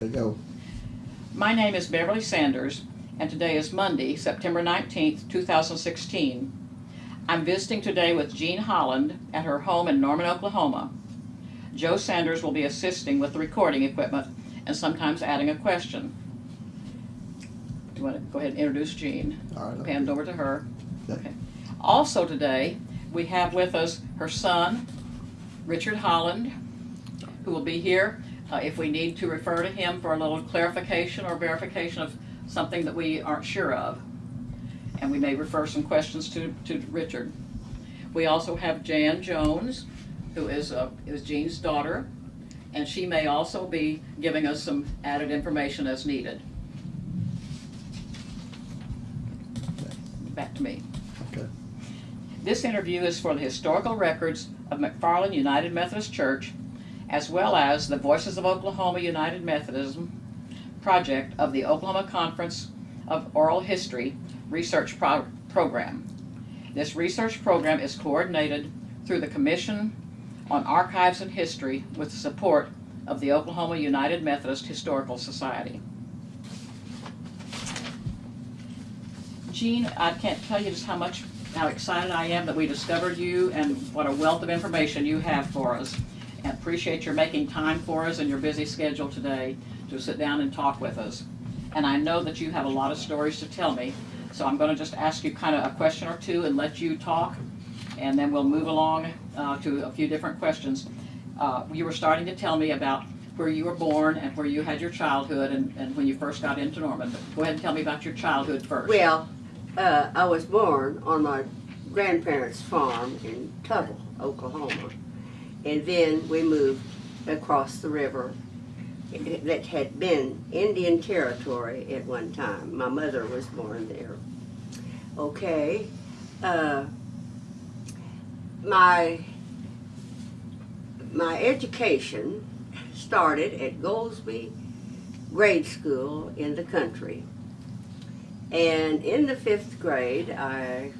There you go. My name is Beverly Sanders, and today is Monday, September 19th, 2016. I'm visiting today with Jean Holland at her home in Norman, Oklahoma. Joe Sanders will be assisting with the recording equipment and sometimes adding a question. Do you want to go ahead and introduce Jean? All right. Hand over to her. Okay. Also today, we have with us her son, Richard Holland, who will be here uh, if we need to refer to him for a little clarification or verification of something that we aren't sure of. And we may refer some questions to, to Richard. We also have Jan Jones, who is, uh, is Jean's daughter, and she may also be giving us some added information as needed. Back to me. Okay. This interview is for the historical records of McFarlin United Methodist Church, as well as the Voices of Oklahoma United Methodism project of the Oklahoma Conference of Oral History Research Pro- Program. This research program is coordinated through the Commission on Archives and History with the support of the Oklahoma United Methodist Historical Society. Jean, I can't tell you just how much, how excited I am that we discovered you and what a wealth of information you have for us. And appreciate your making time for us and your busy schedule today to sit down and talk with us. And I know that you have a lot of stories to tell me, so I'm gonna just ask you kind of a question or two and let you talk, and then we'll move along uh, to a few different questions. Uh, You were starting to tell me about where you were born and where you had your childhood and, and when you first got into Norman. But Go ahead and tell me about your childhood first. Well, uh, I was born on my grandparents' farm in Tuttle, Oklahoma. And then we moved across the river that had been Indian territory at one time. My mother was born there. Okay. Uh, my my education started at Goldsby Grade School in the country. And in the fifth grade, I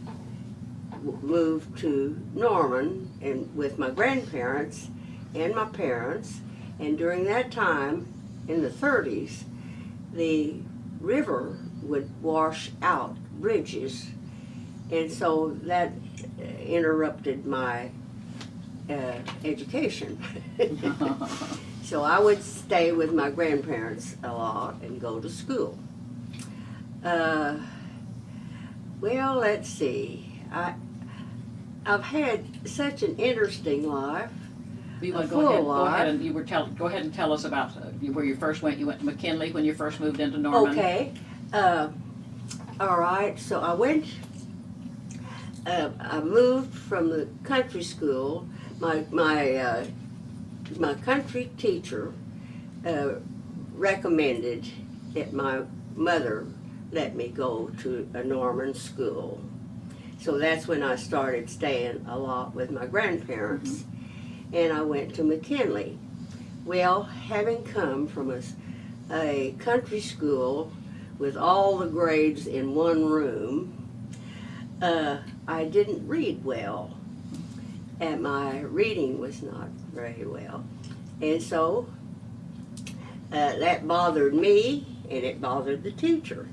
moved to Norman and with my grandparents and my parents. And during that time, in the 30s, the river would wash out bridges. And so that interrupted my uh, education. so I would stay with my grandparents a lot and go to school. Uh, well, let's see. I I've had such an interesting life. You want to go ahead, go ahead and, you were tell, go ahead and tell us about uh, where you first went. You went to McKinley when you first moved into Norman. Okay. Uh, all right. So I went. Uh, I moved from the country school. My my uh, my country teacher uh, recommended that my mother let me go to a Norman school. So that's when I started staying a lot with my grandparents. And I went to McKinley. Well, having come from a country school with all the grades in one room, uh, I didn't read well. And my reading was not very well. And so uh, that bothered me and it bothered the teacher.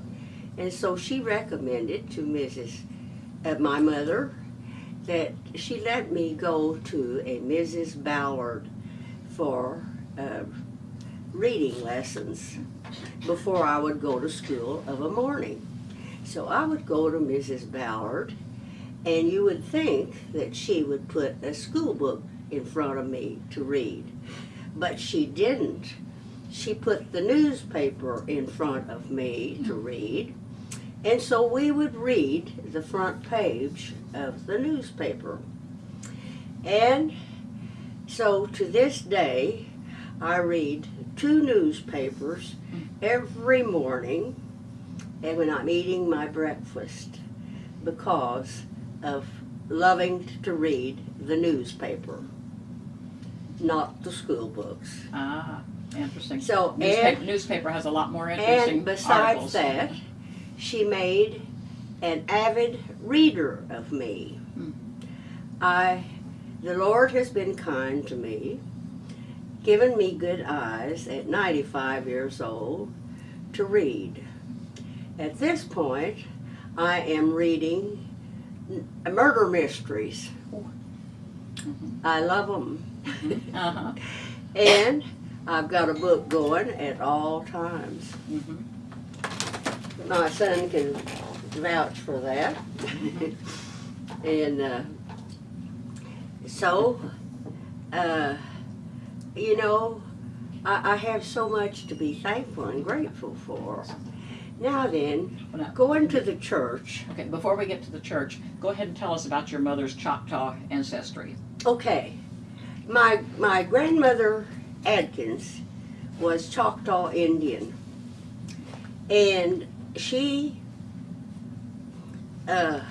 And so she recommended to Mrs. My mother that she let me go to a Mrs. Ballard for uh, reading lessons before I would go to school of a morning. So I would go to Mrs. Ballard, and you would think that she would put a school book in front of me to read. But she didn't. She put the newspaper in front of me to read. And so we would read the front page of the newspaper. And so to this day, I read two newspapers every morning and when I'm eating my breakfast because of loving to read the newspaper, not the school books. Ah, interesting. So, newspaper, and- newspaper has a lot more interesting And besides articles. that, she made an avid reader of me. Hmm. I, the Lord has been kind to me given me good eyes at 95 years old to read. At this point, I am reading murder mysteries. Mhm. I love them. Uh-huh. And I've got a book going at all times. Mhm. My son can vouch for that. and uh, so, uh, you know, I, I have so much to be thankful and grateful for. Now then, Well, now- going to the church. Okay, before we get to the church, go ahead and tell us about your mother's Choctaw ancestry. Okay, my my grandmother Adkins was Choctaw Indian, and she, uh,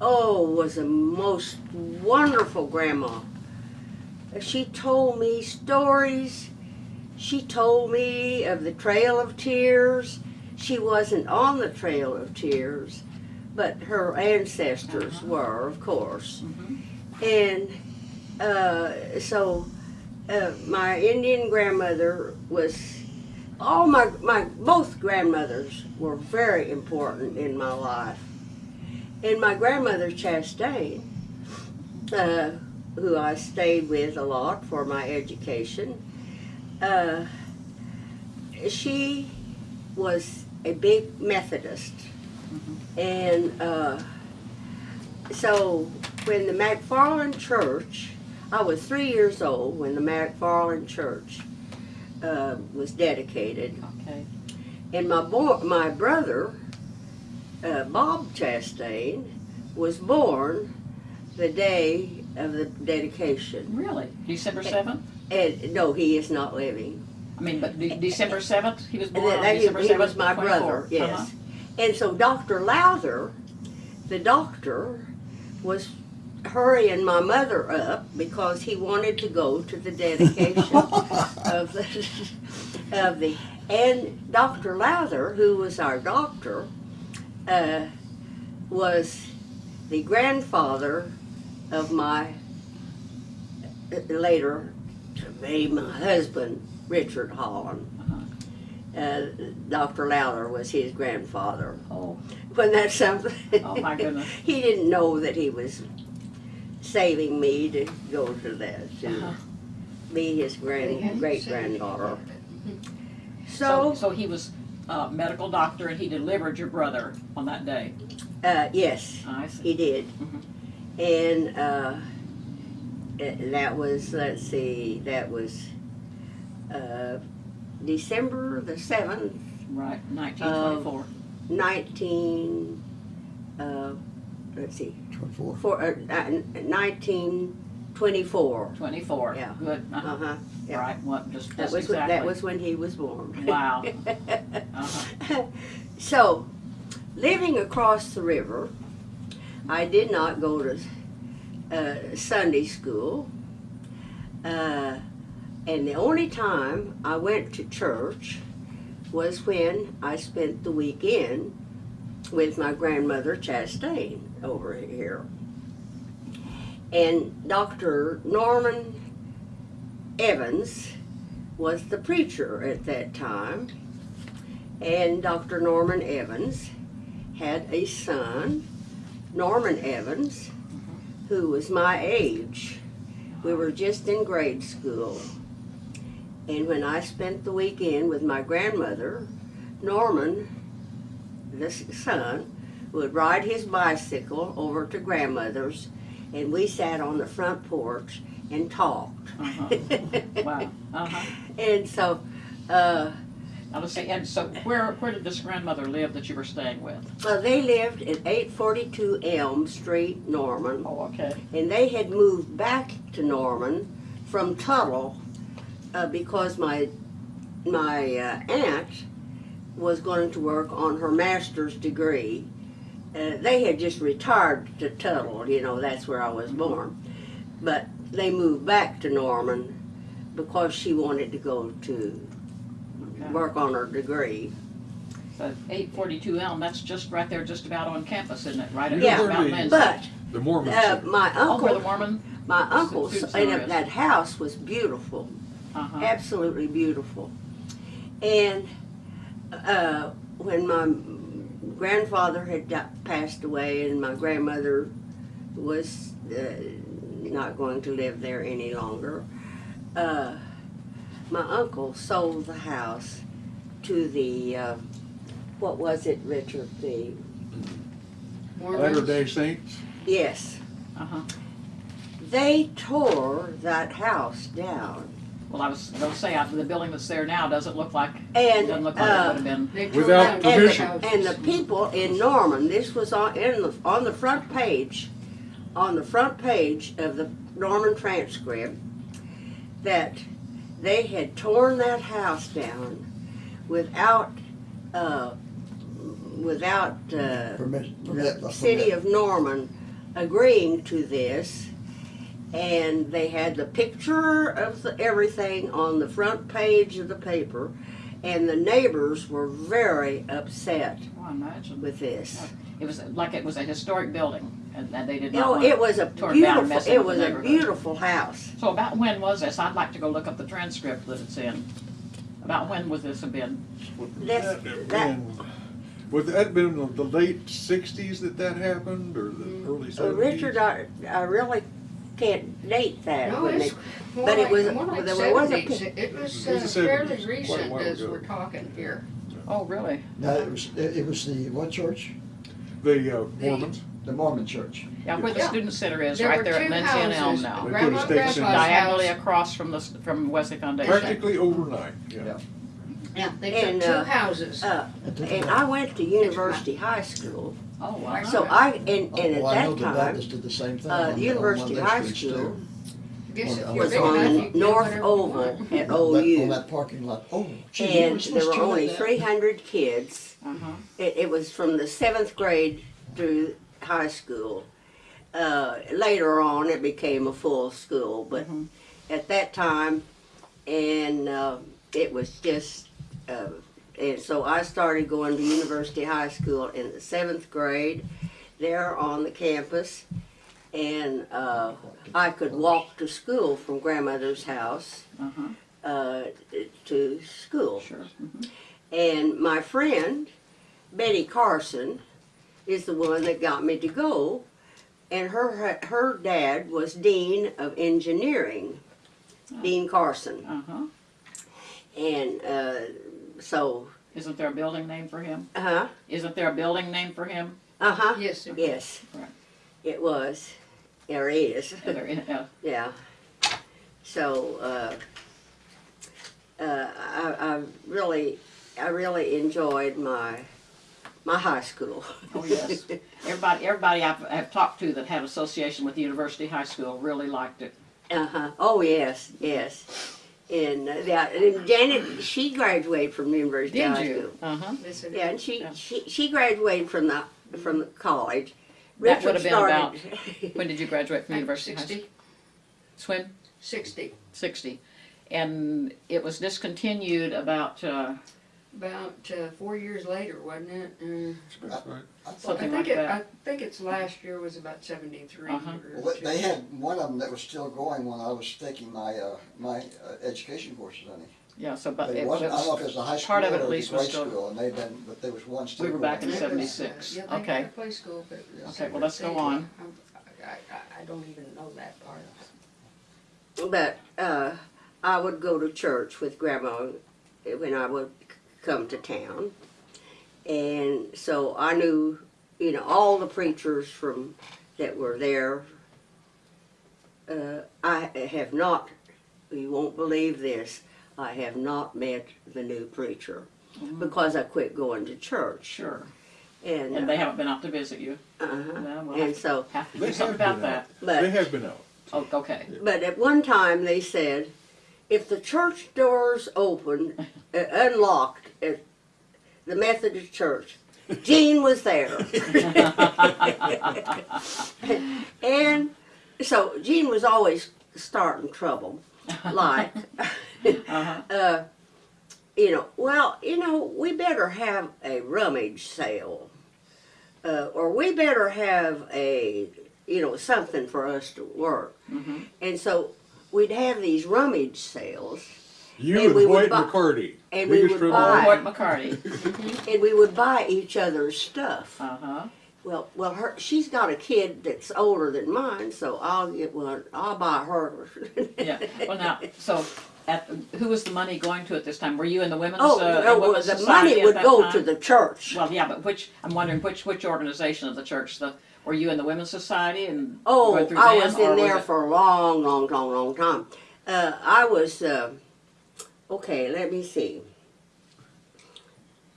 oh, was a most wonderful grandma. She told me stories. She told me of the Trail of Tears. She wasn't on the Trail of Tears, but her ancestors Uh-huh. were, of course. Mhm. And uh, so uh, my Indian grandmother was all my my both grandmothers were very important in my life. And my grandmother Chastain, uh, who I stayed with a lot for my education, uh, she was a big Methodist, and uh, so when the McFarlin Church, I was three years old when the McFarlin Church uh, was dedicated, Okay. and my bo- my brother, uh, Bob Chastain, was born the day of the dedication. Really? December 7th? And no, he is not living. I mean, but de- December 7th? He was born on that- he, December 7th? he was my 24. brother, yes. Uh-huh. And so Dr. Lowther, the doctor, was hurrying my mother up because he wanted to go to the dedication of the of the and Dr. Lowther, who was our doctor, uh, was the grandfather of my uh, later to be my husband, Richard Holland. Uh-huh. Uh, Dr. Lowther was his grandfather. Oh, When that's something. Oh, my goodness. he didn't know that he was saving me to go to that, to uh-huh. be his grand great granddaughter. So, So, so he was a medical doctor and he delivered your brother on that day. uh, yes, I see. he did. Mhm. And uh, eh, that was, let's see, that was uh, December the 7th, Right, 1924. 19, uh, let's see, Twenty-four. for, uh, uh, 1924. 24. yeah. Good. Uh-huh. Uh-huh. yeah. Right. What? Just, That just was, when- exactly. that was when he was born. Wow. Uh-huh. so, living across the river, I did not go to uh, Sunday school. Uh, and the only time I went to church was when I spent the weekend with my grandmother Chastain over here. And Dr. Norman Evans was the preacher at that time. And Dr. Norman Evans had a son, Norman Evans, who was my age. We were just in grade school. And when I spent the weekend with my grandmother, Norman, the son, would ride his bicycle over to grandmother's, and we sat on the front porch and talked. Uh-huh. Wow. Uh-huh. And so, uh, Now let's see. And so, where where did this grandmother live that you were staying with? well, they lived at 842 Elm Street, Norman, Oh, okay. and they had moved back to Norman from Tuttle uh, because my my uh, aunt was going to work on her master's degree. Uh, they had just retired to Tuttle, you know, that's where I was born. But they moved back to Norman because she wanted to go to Okay. work on her degree. So 842 Elm. That's just right there, just about on campus, isn't it? Right at Yeah. Mount Lindsay. But The Mormons. uh, my oh, the uncle, Mormon. my uncle's, and that house was beautiful. Uh-huh. absolutely beautiful. And uh, when my grandfather had di- passed away and my grandmother was uh, not going to live there any longer, uh, my uncle sold the house to the, uh, what was it, Richard? The, Latter Day Saints, yes, Uh-huh. they tore that house down. Well, I was gonna say, after the building that's there now doesn't look like, And, doesn't look like it uh, would have been. Without And permission. the the, and the people in Norman, this was on, in the, on the front page, on the front page of the Norman transcript, that they had torn that house down without, uh, without, uh, Permit, permit, the a city of Norman agreeing to this. And they had the picture of the, everything on the front page of the paper. And the neighbors were very upset Oh, with this. It was like it was a historic building and and they did You not know, want it was a tore it down and beautiful, it was a beautiful house. So about when was this? I'd like to go look up the transcript that it's in. About when would this have been? would That's- that have that- been, would that been in the late sixties that that happened, or the early Uh, seventies? Richard, I, I really can't date that. No, when it's they- more but it like, was- more like there was a seventies. It was It uh, was the fairly 70s, quite a recent while as ago. we're talking here. Oh, really? No, it was, it it was the, what church? The uh, Mormons, The Mormon church. Yeah, where the Yeah. student center is, There right were there at two Lindsay and Elm houses. now. They put a Grandma and state Grandpa's center. Diagonally house. across from the, s- from Wesley Foundation. practically overnight, yeah. Yeah. Yeah, they And, took two uh, houses. Uh, At the- and I went to University High School, Oh, wow. so I, and, Oh, and at well, I know that the time, Baptist did the same thing. uh, on- on University their High streets, School too. Guess if you're was big enough, you on can do North whatever you Oval want. at On that- On OU. that parking lot. Oh, gee, we And supposed there were to only that. three hundred kids. Uh-huh. It, it was from the seventh grade through high school. Uh, later on, it became a full school, but Mhm. at that time, and uh, it was just, uh, and so I started going to University High School in the seventh grade, there on the campus, and uh, I could walk to school from grandmother's house Uh-huh, uh, to school. sure. Mhm. And my friend, Betty Carson, is the one that got me to go. And her her dad was dean of engineering, Dean Carson. Uh-huh. And uh, so, Isn't there a building name for him? uh huh, Isn't there a building name for him? uh huh, Yes, sir. yes, Right. it was, or is, Yeah, there is, uh, yeah. So, uh, uh, I, I really, I really enjoyed my my high school. Oh, yes. Everybody, everybody I've, I've talked to that had association with the University High School really liked it. Uh huh. Oh yes, yes. And uh, yeah, and Janet, she graduated from University Did High you? School. Uh-huh. Yes, it Yeah, and she, Yeah. she she graduated from the from the college. That would have been started- When did you graduate from Like University High School? Sixty, Swim? sixty, Sixty. And it was discontinued about, uh, about uh, four years later, wasn't it? Uh, That's right. I thought- I Something think like it, that. I think its last year was about seventy-three Uh-huh. or Well, two. they had one of them that was still going when I was taking my, uh, my uh, education courses, honey. yeah, so, but It it wasn't, I don't know if it was, was a high school part of it or at it was least was grade still- school, and they'd been, but there was one still We were going. back in It was, uh, 76. Yeah, they Okay. had a play school, but it was Okay, well, let's go on. I'm- I, I, I don't even know that part of it. But uh, I would go to church with Grandma when I would c- come to town, and so I knew, you know, all the preachers from that were there. Uh, I have not. You won't believe this. I have not met the new preacher because I quit going to church. sure. And, And they haven't been out to visit you. uh-huh. No, we'll and so, have to They do something have about been that. but They have been out. Oh, okay. But at one time they said, if the church doors opened, uh, unlocked at the Methodist church, Jean was there. and so Jean was always starting trouble, like, Uh-huh. uh, you know, well, you know, we better have a rummage sale, uh, or we better have a, you know, something for us to work. Mhm. And so we'd have these rummage sales, You And and we would buy- McCarty. and we would buy- Hoyt McCarty. and we would buy each other's stuff. Uh-huh. Well, well, her she's got a kid that's older than mine, so I'll get one. I'll buy her. Yeah, well now, so at, who was the money going to at this time? Were you in the women's, Oh, uh, no, well, women's the money would go time? to the church. Well, yeah, but which, I'm wondering, which, which organization of the church? The, were you in the women's society and Oh, I them, was in there it- for a long, long, long, long time. Uh, I was, uh, okay, let me see.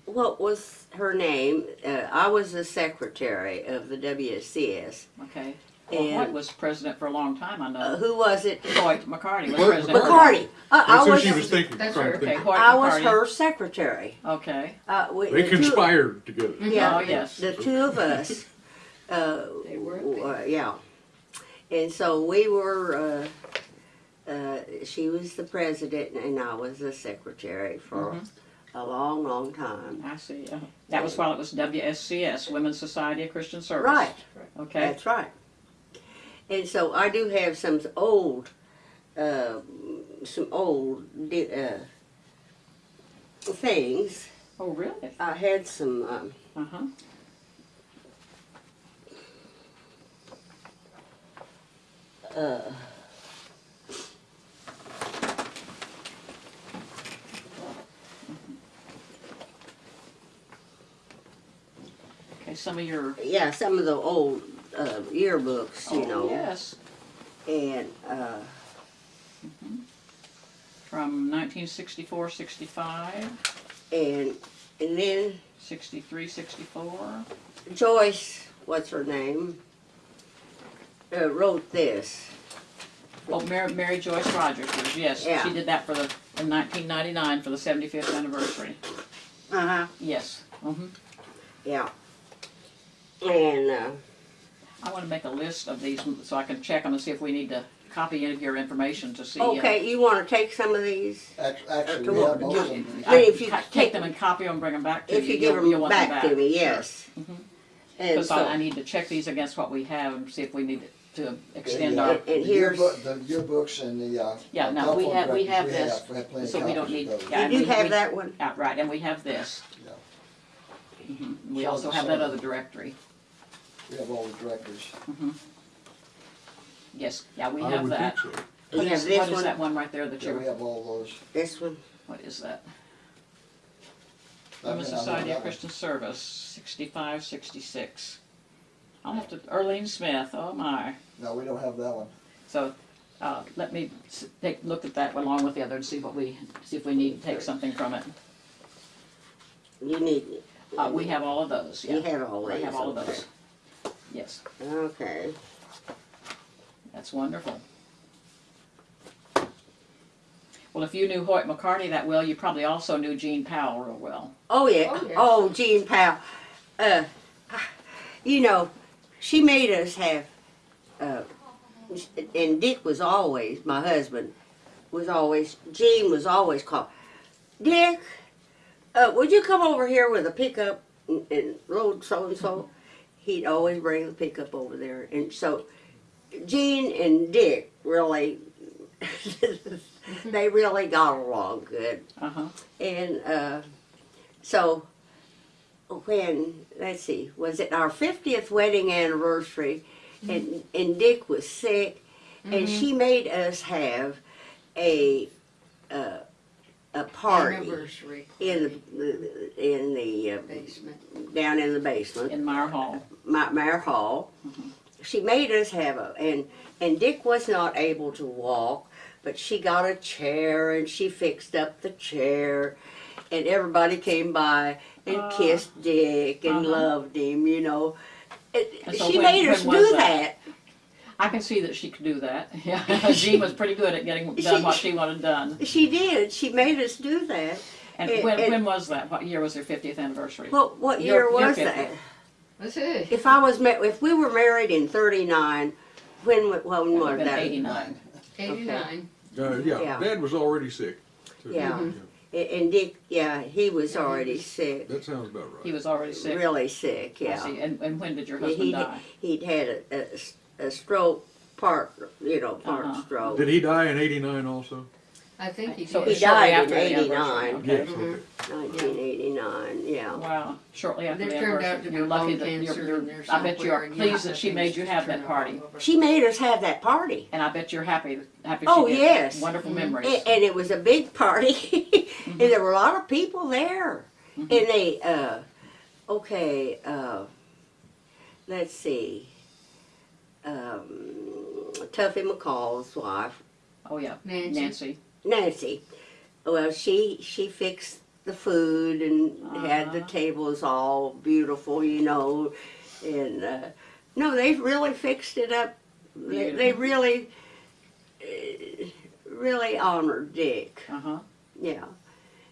What was her name? Uh, I was the secretary of the WSCS. Okay. Well, And- Hoyt was president for a long time, I Uh, know. who was it? Hoyt McCarty was president. for- McCarty. I, I That's who was, she was thinking, That's her. Okay, think. Hoyt I was her secretary. Okay, Uh, we, They the two- conspired together. Yeah, Oh, yes. the two of us. Uh, They were. uh, yeah, and so we were. Uh, uh, she was the president, and I was the secretary for Mhm. a long, long time. I see. That was while it was WSCS, Women's Society of Christian Service. Right, Okay, that's right. And so I do have some old, uh, some old uh, things. oh, really? I had some. Um, Uh-huh. Uh, Okay, some of your, yeah, some of the old uh, yearbooks, you oh, know, yes, and uh, from 1964, 65, and and then 63, 64. Joyce, what's her name, uh, wrote this. Oh, Mary, Mary Joyce Rogers, was- yes, Yeah. she did that for the, in 1999 for the 75th anniversary. Uh huh. Yes. hmm Yeah. And uh, I want to make a list of these so I can check them and see if we need to copy any of your information to see. uh, okay, you want to take some of these? Act- Actually, to we have most of them. I, if you take- take them and copy them, and bring them back to If you. you give you'll- them you'll want back, to me, Sure. yes. Because so, I, I need to check these against what we have and see if we need to extend The, uh, our, And the here's- yearbook- The yearbooks and the, uh. Yeah, no, we telephone have- we directories have this, We have plenty of so we don't copies need- those. yeah. you do we- have we- that one. yeah, right, and we have this. Yeah. Mhm. We So- also have so- that other directory. We have all the directors. Yes, yeah, we I have would that. think so. You What have is, this what is one? that one right there that Yeah, we you're, have all those. This one. what is that? I've Women's been out Society of that one. Christian Service, sixty-five, sixty-six. I'll have to, Erlene Smith, oh my. No, we don't have that one. So, uh, let me s- take, look at that along with the other and see what we, see if we need to take something from it. You need. Uh, we have all of those, yeah. You have all We have all of okay. those. Yes, Okay. that's wonderful. Well, if you knew Hoyt McCarty that well, you probably also knew Gene Powell real well. Oh yeah. Oh, yeah. Oh, Jean Powell. Uh, you know, she made us have. Uh, and Dick was always my husband. Was always Gene was always called Dick. Uh, would you come over here with a pickup and, and load so and so? He'd always bring the pickup over there, and so Gene and Dick really. they really got along good. Uh-huh. And uh, so when let's see, was it our fiftieth wedding anniversary, and and Dick was sick, and she made us have a uh, a party Anniversary in the in the uh, basement. down in the basement, In Meyer Hall. Ma- Mare Hall. She made us have a and and Dick was not able to walk, but she got a chair and she fixed up the chair, and everybody came by and Ah. kissed Dick and Uh-huh. loved him. You know, It- so she when- made us do that? that. I can see that she could do that. Yeah, Jean was pretty good at getting done what she wanted done. She did. She made us do that. And And- when, and- when was that? What year was their 50th anniversary? What what year your was 50th. that? Let's see. If I was ma- if we were married in '39, when when was that? 89. Eighty-nine. Uh, yeah, Yeah. Dad was already sick. So, Yeah. A- And Dick, yeah, he was already sick, That sounds about right. He right. was already sick. really sick. I Yeah. see. And, and when did your Yeah, husband he'd, die? he'd had a, a s- a stroke, part, you know, part Uh-huh. stroke. Did he die in eighty-nine also? I think he So did. He it's shortly died in after the anniversary, 89. okay. Yes, Mhm. okay. Nineteen eighty-nine, yeah. Wow, shortly after the turned out anniversary. to be You're lucky bone that you're, cancer you're, there I bet you somewhere, are and pleased that she made you have that party. She made us have that party. And I bet you're happy, happy Oh, she did. yes. Wonderful Mhm. memories. And, and it was a big party, and there were a lot of people there. And they, uh, okay, uh, let's see. Um, Tuffy McCall's wife, Oh, yeah, Nancy. Nancy. Nancy. Well, she she fixed the food and had the Uh-huh. tables all beautiful, you know, and uh, no, they really fixed it up. They, they really, uh, really honored Dick. Uh-huh. Yeah,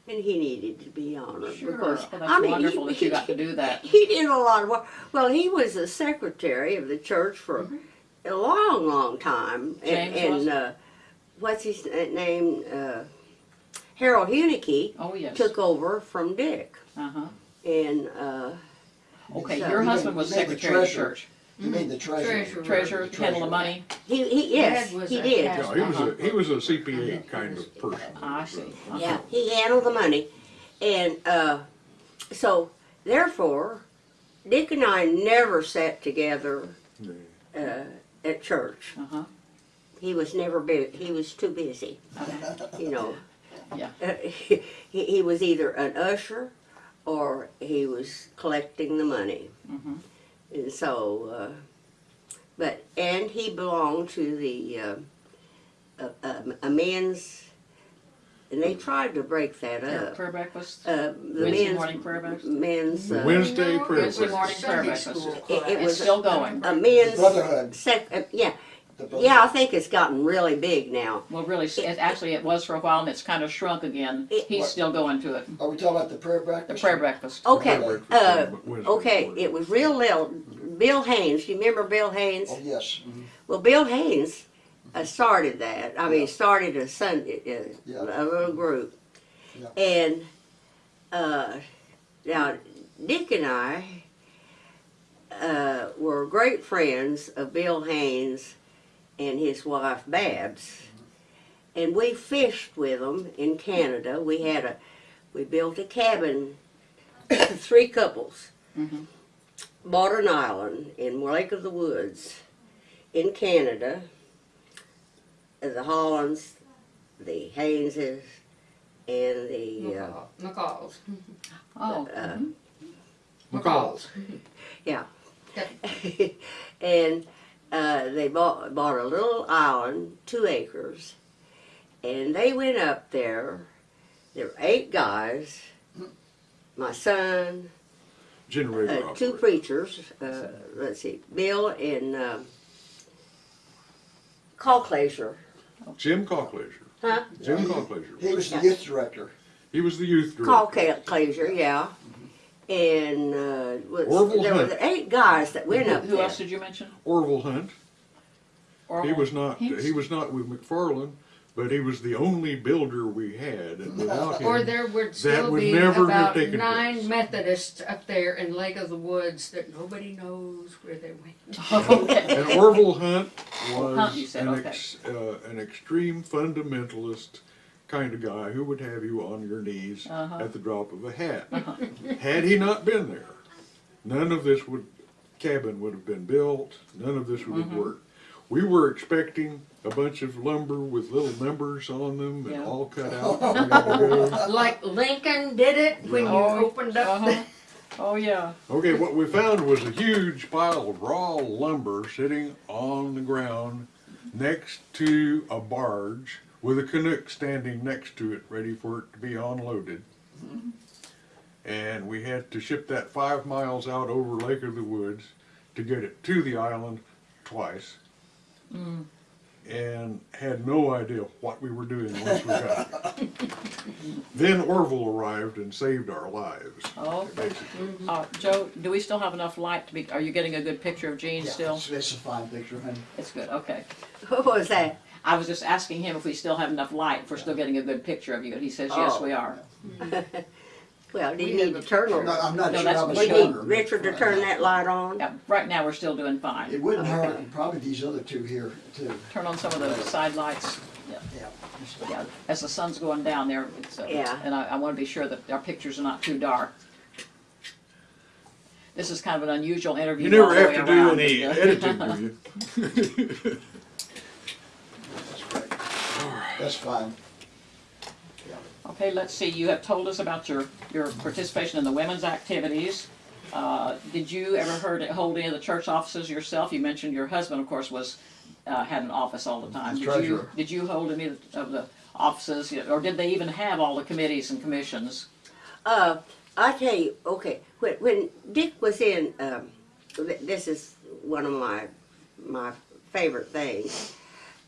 and he needed to be honored Sure. because Well, that's I mean, wonderful he, that you got to do that. He did a lot of work. Well, he was the secretary of the church for a long, long time. James and, was? and uh, what's his name? Uh, Harold Hunicky Oh, yes. took over from Dick, Uh-huh. and uh, Okay, So- your husband was the secretary of the church. He made the treasurer. Treasurer. Treasurer, The handle the money. he, he yes, Dad he did. pastor. No, he was a, he was a CPA kind of person. I see. Uh-huh. Yeah, he handled the money, and uh, so therefore, Dick and I never sat together uh, at church. Uh-huh. He was never big. He was too busy. You know. Yeah. Uh, he, he was either an usher, or he was collecting the money. Mm -hmm. And so, uh, but and he belonged to the uh, uh, um, a men's, and they tried to break that Prayer, up. prayer breakfast. Uh, the Wednesday men's morning prayer breakfast? men's uh, Wednesday No, prayer it was breakfast. Morning prayer breakfast. It- it class. It's was still going. a men's Brotherhood. sec, uh, yeah, The yeah. I think it's gotten really big now. Well, really, it, actually, it was for a while, and it's kind of shrunk again. It- He's still going to it. Are we talking about the prayer breakfast? The breakfast? prayer breakfast. Okay, Prayer breakfast uh, on okay. It was real little. Bill Haynes. You remember Bill Haynes? Oh, yes. mhm. Well, Bill Haynes uh, started that. I mean, started a Sunday, uh, Yeah. a little group. Yeah. And uh, now, Dick and I uh, were great friends of Bill Haynes and his wife Babs, and we fished with them in Canada. We had a, we built a cabin, three couples Mhm. bought an island in Lake of the Woods in Canada. Uh, The Hollands, the Hayneses, and the uh, McCall- McCall's. Oh, uh, mhm. McCall's. Yeah. and uh, they bought bought a little island, two acres, and they went up there. There were eight guys, my son, Generator uh, two preachers. Uh, let's see, Bill and um, Calclaser. Jim Cockleasure. Huh? Jim He- Cockleasure. He was the youth director. He was the youth Call director. Calclaser, yeah. And uh, was, Orville there were Hunt. eight guys that went up Who there. else did you mention? Orville Hunt. He was not. Hinks? He was not with McFarlin, but he was the only builder we had, and without him, Or there would still would be never have about taken nine place. Methodists up there in Lake of the Woods that nobody knows where they went. Okay. And Orville Hunt was Hunt, you said, an, okay. ex, uh, an extreme fundamentalist kind of guy who would have you on your knees Uh-huh. at the drop of a hat. Had he not been there, none of this would cabin would have been built. None of this would Mm-hmm. have worked. We were expecting a bunch of lumber with little numbers on them and Yeah. all cut out. ready to go. Like Lincoln did it when you Oh, opened up Uh-huh. Oh, yeah. Okay, what we found was a huge pile of raw lumber sitting on the ground next to a barge with a Canuck standing next to it, ready for it to be unloaded. And we had to ship that five miles out over Lake of the Woods to get it to the island twice. And had no idea what we were doing once we got there. then Orville arrived and saved our lives, Oh, basically. uh, Joe, do we still have enough light to be, are you getting a good picture of Gene Yeah, still? It's, it's a fine picture, honey. It's good, okay. Who was that? I was just asking him if we still have enough light, if we're still getting a good picture of you, and he says, yes, Oh. we are. Well, do you We need have to turn I'm not, I'm not No, sure that's- how much We need longer. Richard to turn that light on. Yeah, right now, we're still doing fine. It fine. wouldn't hurt, and probably these other two here too. Turn on some of the side lights. Yeah, yeah, as the sun's going down there, it's, uh, Yeah. and I, I wanna be sure that our pictures are not too dark. This is kind of an unusual interview. You all never the have way to do around. any editing, do you? That's fine. Okay, let's see, you have told us about your, your participation in the women's activities. Uh, did you ever heard, hold any of the church offices yourself? You mentioned your husband, of course, was, uh, had an office all the time. Did you, Treasurer. did you hold any of the offices, or did they even have all the committees and commissions? Uh, I tell you, okay, when, when Dick was in, um, this is one of my, my favorite things.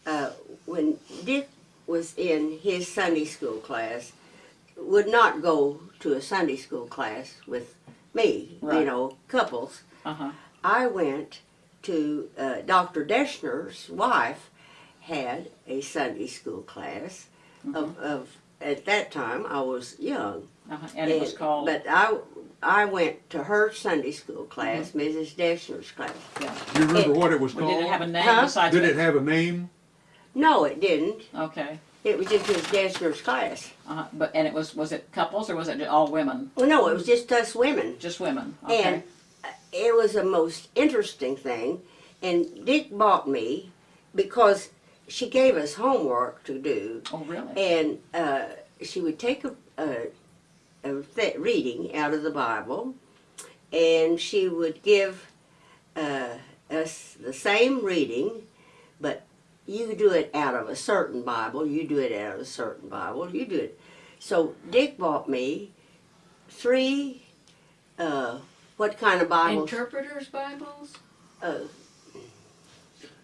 Uh, when Dick was in his Sunday school class, would not go to a Sunday school class with me, you know, couples. Uh-huh, I went to uh, Dr. Deschner's wife had a Sunday school class of, of at that time I was young. uh-huh, and it was called, But I I went to her Sunday school class, Mrs. Deschner's class. yeah, Do you remember what it was Well, did it have a called? name Huh? besides? Did it have a name? No, it didn't. Okay, It was just dance Deschner's class. uh-huh, but, and it was, was it couples or was it all women? Well, no, it was just us women. Just women, And okay, uh, it was the most interesting thing. And Dick bought me because she gave us homework to do. oh, really? and uh, she would take a, a, a th- reading out of the Bible, and she would give uh, us the same reading, but you do it out of a certain Bible, you do it out of a certain Bible, you do it. So Dick bought me three. Uh, what kind of Bibles? Interpreters' Bibles, uh,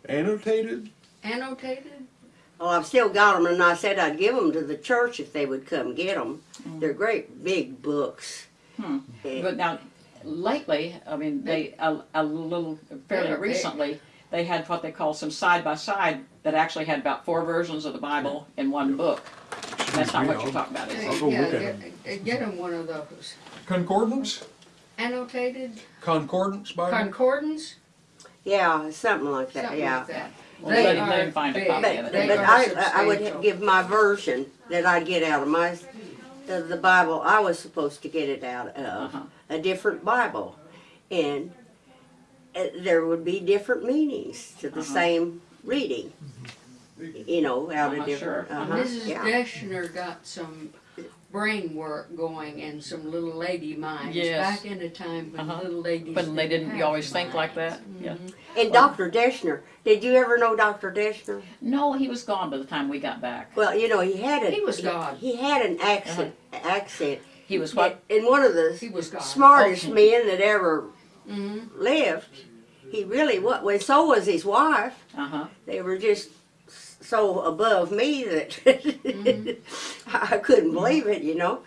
Annotated? annotated. Well, I've still got them, and I said I'd give them to the church if they would come get them. They're great big books. Hmm. Eh, But now, lately, I mean, they, a, a little, fairly They're big. recently, they had what they call some side-by-side that actually had about four versions of the Bible in one book. That's not what you're talking about, is I'll it? go Yeah, look at get, get them one of those. Concordance? Annotated, Concordance Bible? concordance, Yeah, something like that. something yeah. like that. Well, They let him- are let him find a big. copy But, of it. They but are I, I would give my version that I get out of my the, the Bible I was supposed to get it out of Uh-huh. a different Bible, and uh, there would be different meanings to the Uh-huh. same reading. You know, out of different. sure. Uh-huh, Mrs. yeah. Deschner got some brain work going and some little lady minds Yes. back in a time when Uh-huh. little ladies. But they didn't, you have always think like minds. that? Yeah. And Dr. Deschner, did you ever know Dr. Deschner? No, he was gone by the time we got back. Well, you know, he had a He was gone. He, had an accent. Accent. He was what? And one of the He was God. smartest Okay. men that ever Mhm. lived. He really was. Well, so was his wife. Uh-huh, They were just so above me that Mm-hmm. I couldn't believe it, you know.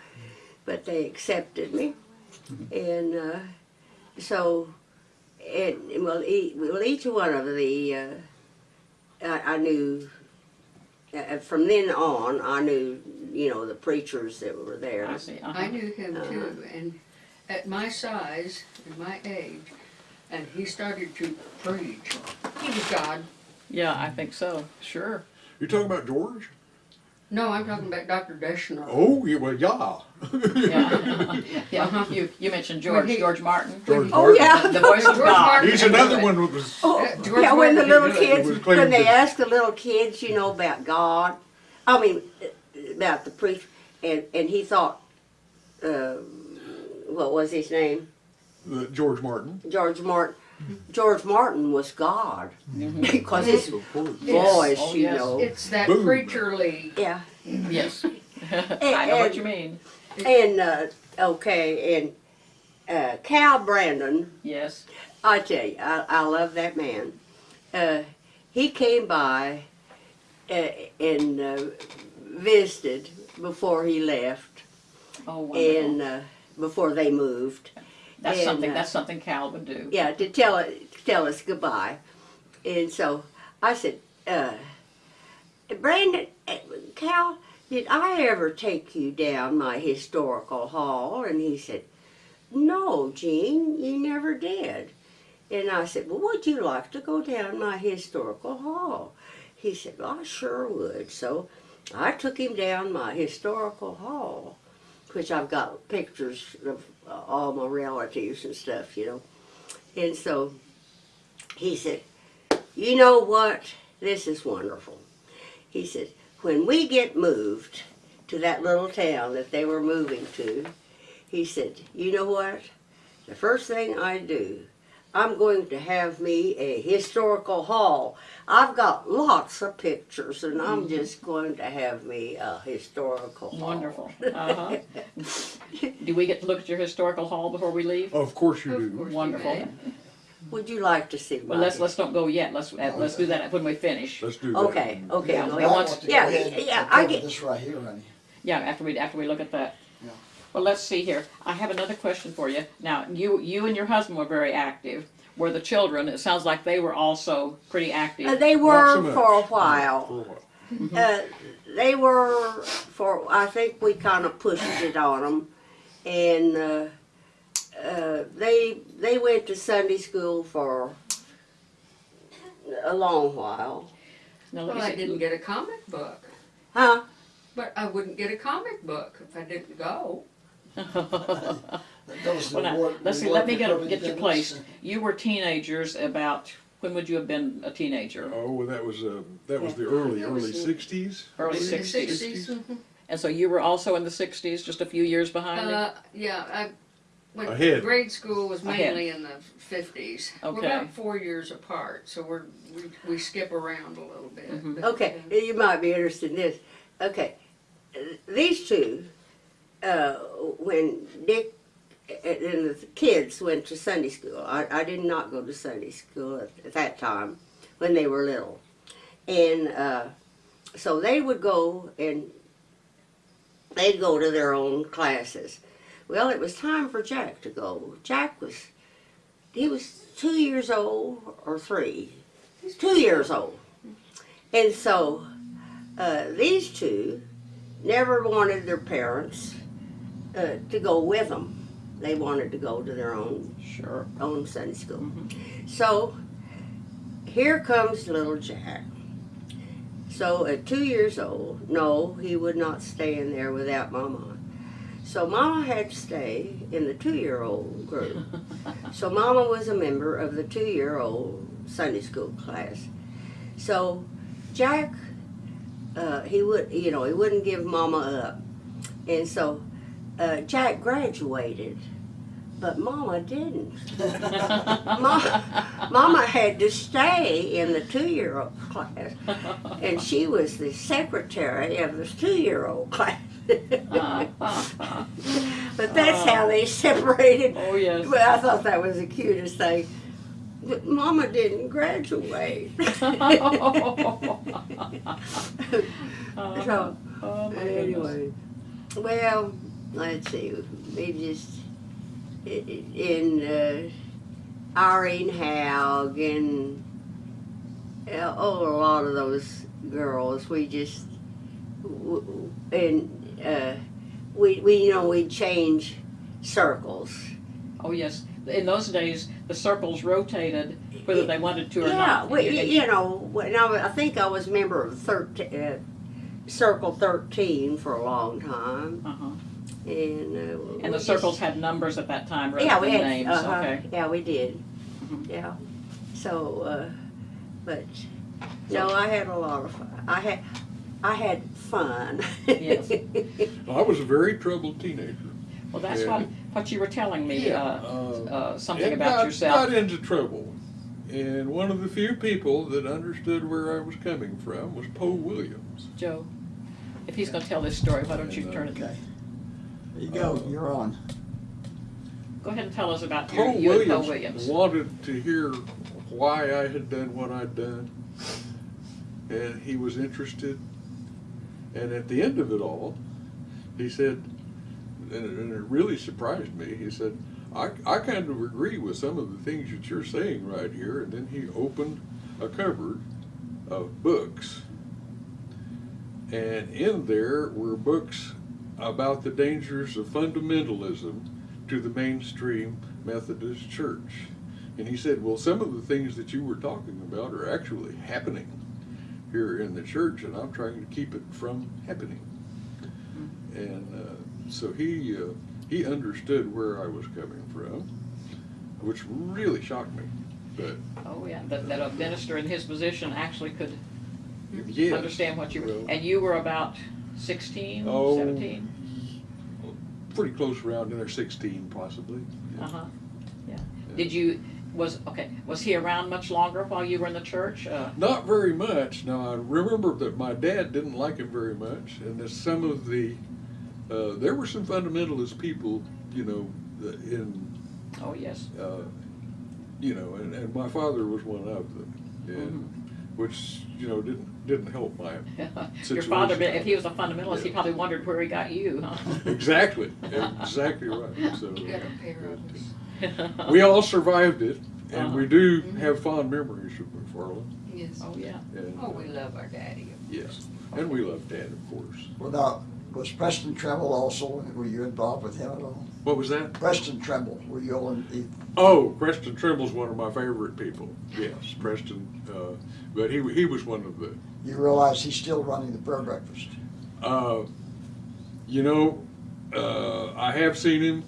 But they accepted me, and uh, so, and well, e- well, each one of the, uh, I, I knew. Uh, from then on, I knew, you know, the preachers that were there. I see, I uh-huh. knew him too, and at my size and my age, and he started to preach. He was God. Yeah, I think so, sure. You're talking about George? No, I'm talking about Dr. Deschner. Oh, yeah, well, yeah. Yeah, yeah, you, you mentioned George, he- George Martin, George Oh Martin. yeah. the voice of George God. Martin. He's another one that was, Oh, Uh, George yeah, when the little did that. He kids, when they to- ask the little kids, you know, about God, I mean, uh, about the priest, and, and he thought, uh, what was his name? uh, George Martin. George Martin. George Martin was God because his Of course. voice, Oh, you yes. know. It's that Boom. preacherly. Yeah, Yes. I know what you mean, and uh, okay, and uh, Cal Brandon. yes. I tell you, I, I love that man. Uh, he came by uh, and uh, visited before he left, Oh, wonderful. and uh, before they moved. That's and, something, uh, that's something Cal would do. Yeah, to tell to tell us goodbye. And so I said, uh, Brandon, uh, Cal, did I ever take you down my historical hall? And he said, No, Gene, you never did. And I said, Well, would you like to go down my historical hall? He said, well, I sure would. So I took him down my historical hall, which I've got pictures of uh, all my relatives and stuff, you know. And so he said, You know what? This is wonderful. He said, When we get moved to that little town that they were moving to, he said, You know what? The first thing I do, I'm going to have me a historical hall. I've got lots of pictures, and I'm just going to have me a historical hall. Wonderful. Uh-huh. Do we get to look at your historical hall before we leave? Of course you do. course Wonderful. may. Would you like to see Well, let's, let's don't go yet. Let's, uh, let's do that when we finish. Let's do that. Okay, okay, Yeah, go I I ahead. want- want to yeah, go ahead yeah, I get- this right here, honey. Yeah, after we, after we look at that. Yeah. Well, let's see here. I have another question for you. Now, you, you and your husband were very active. Were the children, it sounds like they were also pretty Uh, active. they were so for a For while. a while. Uh, they were for. I think we kind of pushed it on them, and uh, uh, they they went to Sunday school for a long while. Now, Well, I didn't get a comic book, Huh? but I wouldn't get a comic book if I didn't go. That goes to Well, now, let's see, let me for get, public get you attendance. placed. You were teenagers about, when would you have been a teenager? Oh, well, that was, uh, that was the early, That early was the- sixties? Early In 60s. 60s. mhm. And so you were also in the sixties, just a few years behind me? Uh, yeah, I went, Ahead. grade school was Ahead. mainly in the fifties. We're Okay. about four years apart, so we're, we, we skip around a little bit. Mhm. but, Okay, you might be interested in this. Okay, these two, uh, when Dick and the kids went to Sunday school, I, I did not go to Sunday school at, at that time when they were little. And uh, so they would go and they'd go to their own classes. Well, it was time for Jack to go. Jack was, he was two years old or three, two years old. And so uh, these two never wanted their parents uh, to go with them. They wanted to go to their own Sure. own Sunday school. So here comes little Jack. So at two years old, no, he would not stay in there without Mama. So Mama had to stay in the two-year-old group. so Mama was a member of the two-year-old Sunday school class. So Jack, uh, he would, you know, he wouldn't give Mama up, and so uh, Jack graduated, but Mama didn't. Ma- Mama had to stay in the two-year-old class, and she was the secretary of the two-year-old class. But that's how they separated. Oh, yes. Well, I thought that was the cutest thing. But Mama didn't graduate. so Oh, my goodness. anyway, well, let's see. We just in uh, Irene Haug and uh, oh, a lot of those girls. We just and uh, we we you know we change circles. Oh, yes. In those days, the circles rotated whether they wanted to or yeah, not. we, And you- you know, when I, was- I think I was a member of thirteen, uh, Circle Thirteen for a long time, Uh-huh. And uh, we And the just- circles had numbers at that time rather yeah, than we had, names, uh-huh, okay. yeah, we did, Mhm. yeah. So, uh, but no, I had a lot of fun. I had, I had fun. Yes. I was a very troubled teenager. Well, that's what, what you were telling me, Yeah, uh, uh, uh, something and about got, yourself. Got into trouble. And one of the few people that understood where I was coming from was Poe Williams. Joe, if he's gonna tell this story, why don't you And, uh, turn it, Okay. There you go, Uh, you're on. go ahead and tell us about your, Poe you and Poe Williams, Williams. wanted to hear why I had done what I'd done, and he was interested. And at the end of it all, he said, and it, and it really surprised me. He said, "I I kind of agree with some of the things that you're saying right here." And then he opened a cupboard of books, and in there were books about the dangers of fundamentalism to the mainstream Methodist Church. And he said, Well, some of the things that you were talking about are actually happening. here in the church, and I'm trying to keep it from happening. And uh, so he uh, he understood where I was coming from, which really shocked me. But Oh, yeah, that, that a minister in his position actually could yes, understand what you were, well, and you were about sixteen, Oh. seventeen? pretty close around in there, 16 possibly. Yeah. Uh-huh, yeah. Did you, was, okay, was he around much longer while you were in the church? Uh, Not very much. Now I remember that my dad didn't like him very much, and that some of the uh, there were some fundamentalist people, you know, in oh, yes. uh, you know, and, and my father was one of them, and which you know didn't didn't help my Your father, if he was a fundamentalist, he probably wondered where he got you, huh? exactly exactly right. So We got a pair of us. we all survived it, and we Uh-huh. do have fond memories of McFarlin. Yes. Oh, yeah. And, Oh, we love our daddy. yes, and we love Dad, of course. Well, now, was Preston Trimble also, were you involved with him at all? What was that? Preston Trimble, were you all in, Oh, Preston Trimble's one of my favorite people. Yes, Preston. Uh, but he he was one of the. You realize he's still running the prayer breakfast? Uh, you know, uh, I have seen him.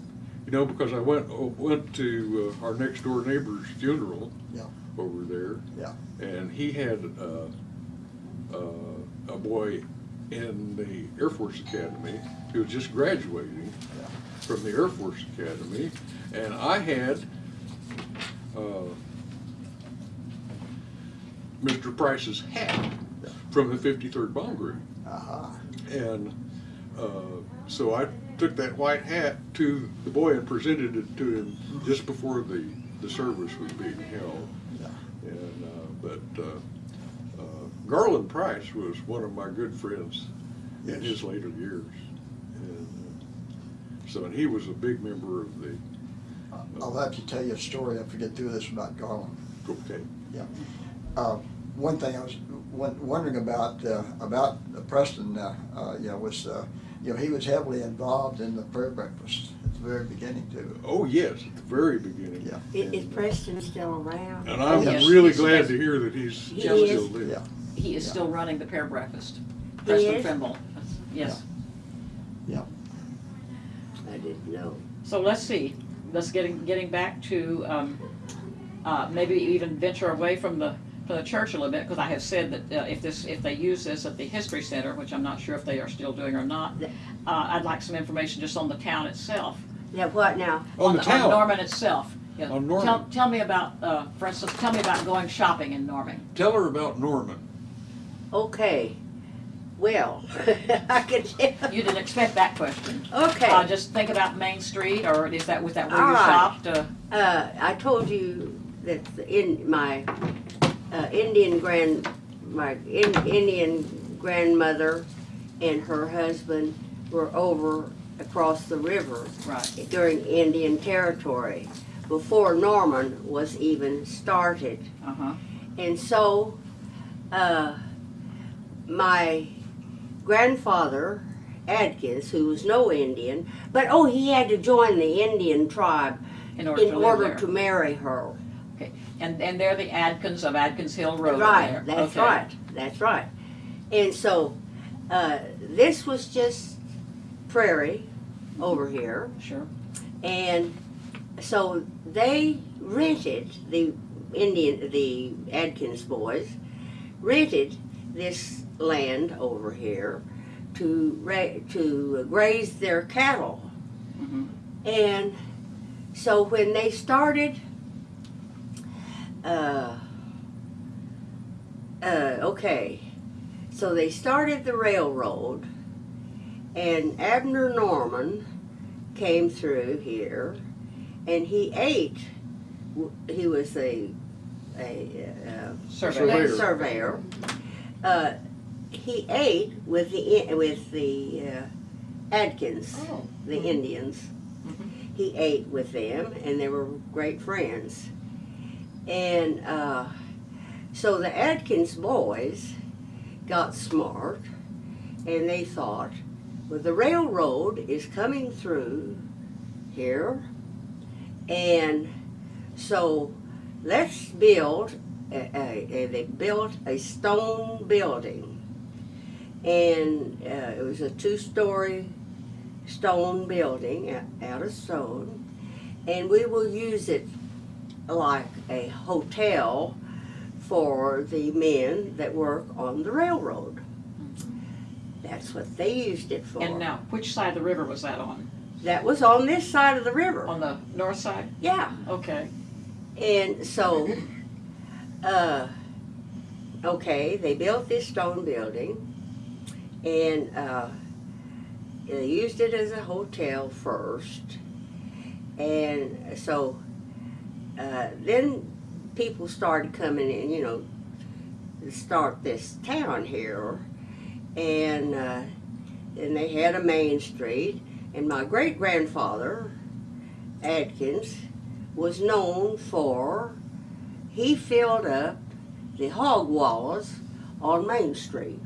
You know, because I went went to uh, our next door neighbor's funeral. Yeah. Over there. Yeah. And he had uh, uh, a boy in the Air Force Academy who was just graduating Yeah. from the Air Force Academy, and I had uh, Mr. Price's hat from the 53rd Bomb Group. Uh-huh. And uh, so I took that white hat to the boy and presented it to him just before the, the service was being held. Yeah. And, uh, but uh, uh, Garland Price was one of my good friends in his later years. And uh, so, and he was a big member of the, I'll have to tell you a story, I forget to do this about Garland. okay, Yeah. Uh, One thing I was wondering about, uh, about Preston, uh, uh, you know, was, uh, you know, he was heavily involved in the prayer breakfast at the very beginning too. oh, yes, at the very beginning. Yeah. Is, is Preston still around? And I'm Yes, really yes, glad yes. to hear that he's He still is? there. Yeah. He is Yeah. still running the prayer breakfast. He Preston is? Trimble, yes. Yeah. I didn't know. So let's see, let's getting, getting back to, um, uh, maybe even venture away from the, from the church a little bit, because I have said that uh, if this, if they use this at the History Center, which I'm not sure if they are still doing or not, uh, I'd like some information just on the town itself. Yeah, what now? On the town. Norman itself. Yeah. On Norman. Tell, tell me about, uh, for instance, tell me about going shopping in Norman. Tell her about Norman. Okay, well, I can tell. You didn't expect that question. Okay. Uh, just think about Main Street, or is that, was that where All you right. shopped? Uh, Uh, I told you that in my uh, Indian grand, my in, Indian grandmother and her husband were over across the river Right. during Indian Territory before Norman was even started. Uh-huh. And so, uh, my grandfather, Adkins, who was no Indian, but oh, he had to join the Indian tribe In order in to order to marry her. And, and they're the Adkins of Adkins Hill Road Right, that's Okay. right, that's right. And so, uh, this was just prairie over here. Sure. And so they rented the Indian, the Adkins boys rented this land over here to ra- to graze their cattle. Mm -hmm. And so when they started, uh, uh, okay, so they started the railroad, and Abner Norman came through here, and he ate. He was a a uh, Surveyor. surveyor. Uh, he ate with the with the uh, Adkins, Oh. the Indians. Mhm. He ate with them, and they were great friends. And uh, so the Adkins boys got smart, and they thought, well, the railroad is coming through here, and so let's build a, a, a- they built a stone building. And uh, it was a two-story stone building out of stone. And we will use it like a hotel for the men that work on the railroad. That's what they used it for. And now, which side of the river was that on? That was on this side of the river. On the north side? Yeah. Okay. And so, uh, okay, they built this stone building and uh, they used it as a hotel first. And so uh, then people started coming in, you know, to start this town here. And, uh, and they had a main street. And my great grandfather, Adkins, was known for he filled up the hog walls on Main Street.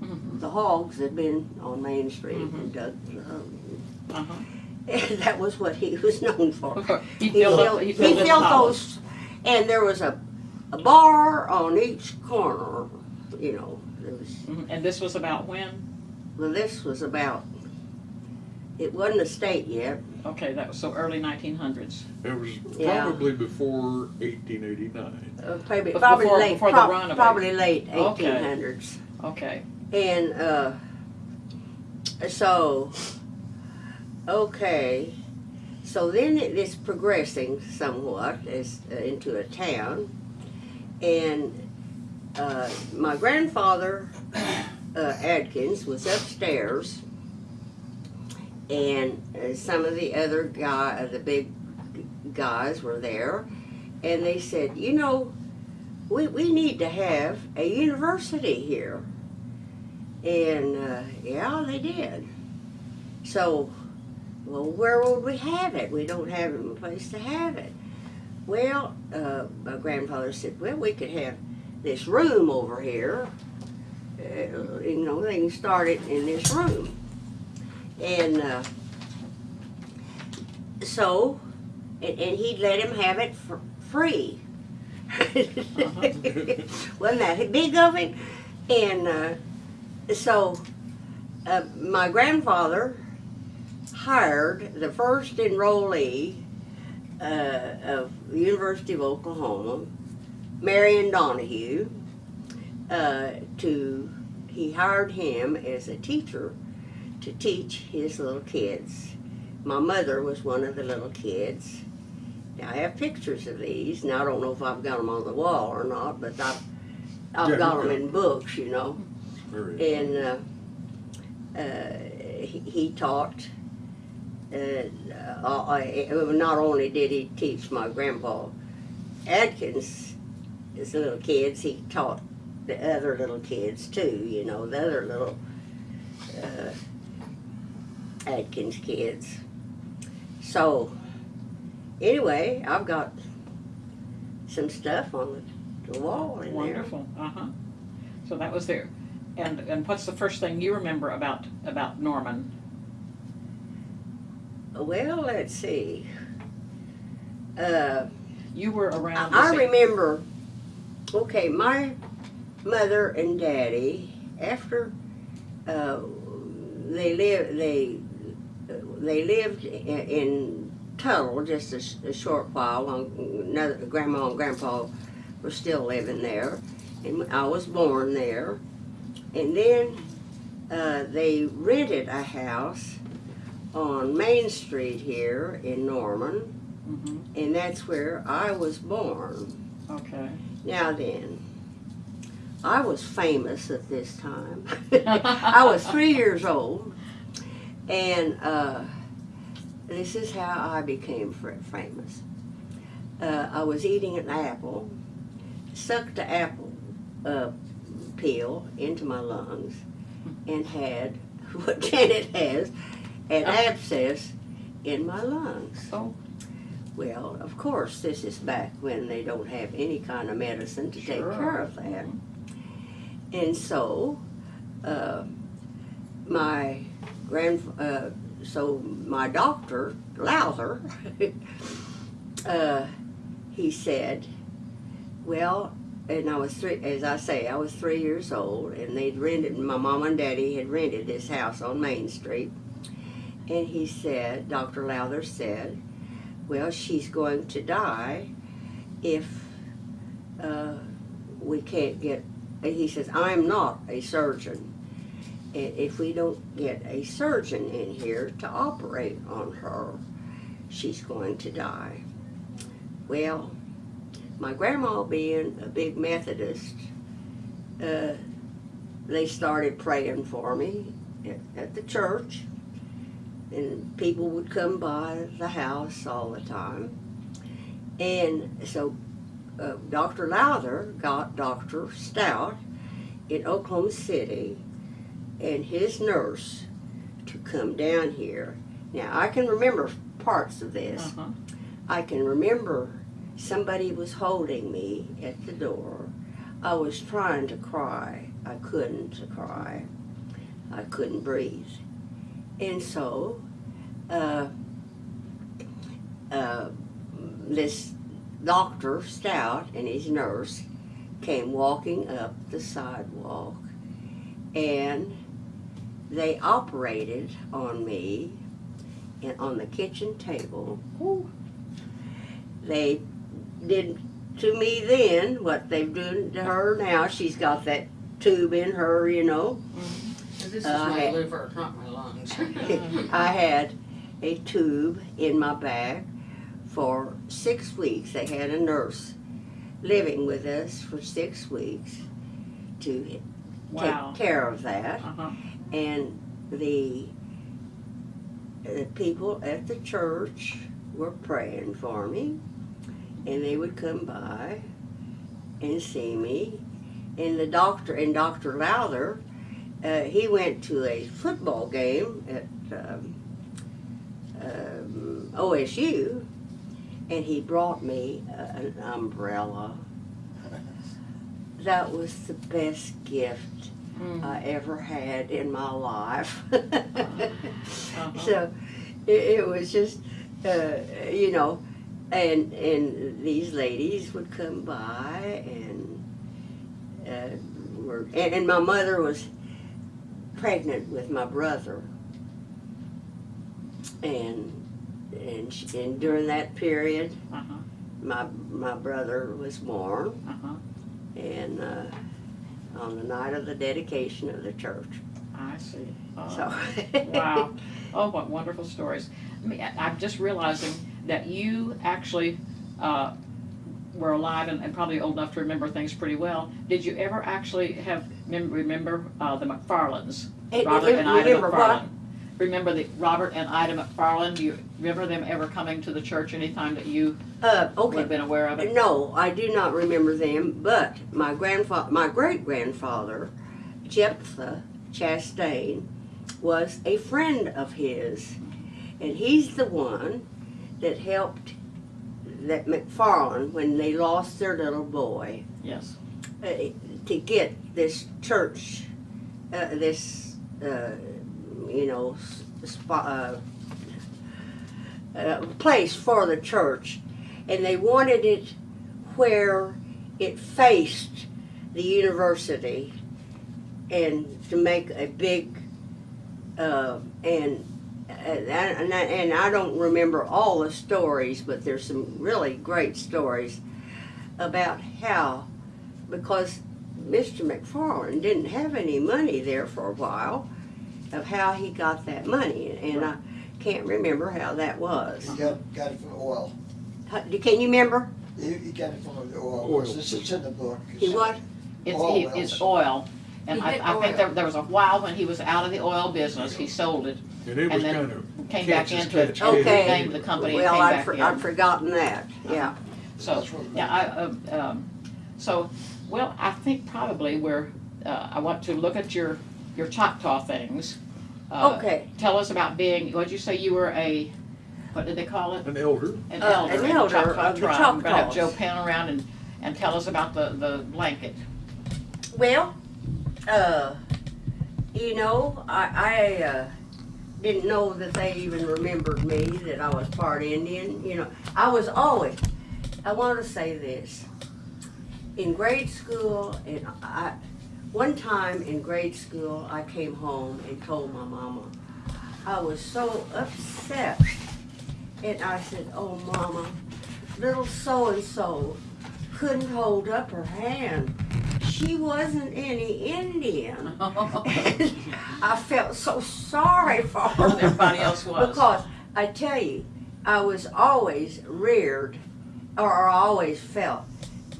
Mhm. The hogs had been on Main Street and dug, Uh-huh. and that was what he was known for. He He filled up, filled, he he filled in the filled those, and there was a, a bar on each corner, you know, there was, Mhm. And this was about when? well, this was about, it wasn't a state yet, Okay, that was so early nineteen hundreds. It was Yeah. probably before eighteen eighty-nine. uh, probably, Before- late, before the prob- runabout. probably late Okay. eighteen hundreds. Okay. And uh, so, okay, so then it is progressing somewhat as uh, into a town, and uh, my grandfather uh, Adkins was upstairs, and uh, some of the other guy, uh, the big guys were there, and they said, you know, we, we need to have a university here. And uh, yeah, they did. So, well, where would we have it? We don't have a place to have it. Well, uh, my grandfather said, well, we could have this room over here. Uh, you know, they can start it in this room. And uh, so, and, and he'd let him have it for free. Wasn't that big of him? And uh, so uh, my grandfather hired the first enrollee uh, of the University of Oklahoma, Marion Donahue, uh, to he hired him as a teacher to teach his little kids. My mother was one of the little kids. Now I have pictures of these. Now I don't know if I've got them on the wall or not, but I've I've Yeah, got them in books, you know Very. and uh, uh, he, he taught. Uh, not only did he teach my grandpa Adkins, his little kids, he taught the other little kids too. You know, the other little uh, Adkins kids. So, anyway, I've got some stuff on the, the wall in there. Wonderful. Uh-huh. So that was there. And and what's the first thing you remember about about Norman? Well, let's see. Uh, You were around. I same- remember, okay, my mother and daddy, after uh, they lived, they they lived in, in Tuttle just a short while. While another grandma and grandpa were still living there, and I was born there. And then uh, they rented a house on Main Street here in Norman Mhm. and that's where I was born. Okay. Now then, I was famous at this time. I was three years old, and uh, this is how I became famous. Uh, I was eating an apple, sucked the apple uh, peel into my lungs, and had what Janet has an abscess in my lungs. Oh. Well, of course, this is back when they don't have any kind of medicine to take care of that. And so, uh, my grand, uh, so my doctor, Lowther, uh, he said, Well, and I was three, as I say, I was three years old, and they'd rented, my mom and daddy had rented this house on Main Street. And he said, Dr. Lowther said, well, she's going to die if uh, we can't get, he says, I'm not a surgeon. And if we don't get a surgeon in here to operate on her, she's going to die. Well, my grandma being a big Methodist, uh, they started praying for me at, at the church. And people would come by the house all the time. And so uh, Dr. Lowther got Dr. Stout in Oklahoma City and his nurse to come down here. Now, I can remember parts of this. Uh-huh. I can remember somebody was holding me at the door. I was trying to cry. I couldn't cry. I couldn't breathe. And so, uh, uh, this Dr. Stout and his nurse came walking up the sidewalk and they operated on me and on the kitchen table Ooh. they did to me then what they've done to her now. She's got that tube in her, you know. This is my hey. liver, not my lungs. I had a tube in my back for six weeks. They had a nurse living with us for six weeks to Wow. take care of that. Uh-huh. And the, the people at the church were praying for me, and they would come by and see me. And the doctor, and Dr. Lowther, uh, he went to a football game at um, um, OSU, and he brought me uh, an umbrella. That was the best gift Mm. I ever had in my life. Uh-huh. So it, it was just, uh, you know, and and these ladies would come by and uh, were and, and my mother was pregnant with my brother, and and she, and during that period, Uh-huh. my my brother was born, Uh-huh. and uh, on the night of the dedication of the church. I see. Oh. So Wow. Oh, what wonderful stories. I mean, I'm just realizing that you actually uh, were alive and, and probably old enough to remember things pretty well. Did you ever actually have mem- remember uh, the McFarlins? Eh, Robert eh, and Ida? McFarlin. Remember the Robert and Ida McFarlin? Do you remember them ever coming to the church anytime that you Uh, would okay. have been aware of it? No, I do not remember them, but my grandfather, my great grandfather, Jephthah Chastain, was a friend of his, and he's the one that helped that McFarlin when they lost their little boy Yes. uh, to get this church, uh, this uh, you know spot. Uh, uh, place for the church, and they wanted it where it faced the university, and to make a big uh, and. And I, and, I, don't remember all the stories, but there's some really great stories about how, because Mr. McFarlin didn't have any money there for a while, of how he got that money, and I can't remember how that was. He got, got it from oil. How- Can you remember? He, he got it from the oil. Oil. It's, it's in the book. He what? It's, Oil he, wells. it's oil. And He I, I think oil. there, there was a while when he was out of the oil business, he sold it, And it And then kind of. came back catch as into it, catch the can. Okay. name of the company and Well, came I'd, back for, in. I'd forgotten that, yeah. So, yeah, I, um, um, so, well, I think probably we're, uh, I want to look at your, your Choctaw things. Uh, Okay, Tell us about being, what'd you say, you were a, what did they call it? An elder. An Uh, elder an in the elder Choctaw of the tribe. We're gonna have Choctaws. Joe Penn around and, and tell us about the, the blanket. well, uh, you know, I, I, uh, didn't know that they even remembered me, that I was part Indian, you know. I was always, I want to say this. in grade school, and I, one time in grade school, I came home and told my mama. I was so upset. And I said, oh mama, little so-and-so couldn't hold up her hand. She wasn't any Indian. I felt so sorry for her. Everybody else was. Because I tell you, I was always reared, or always felt,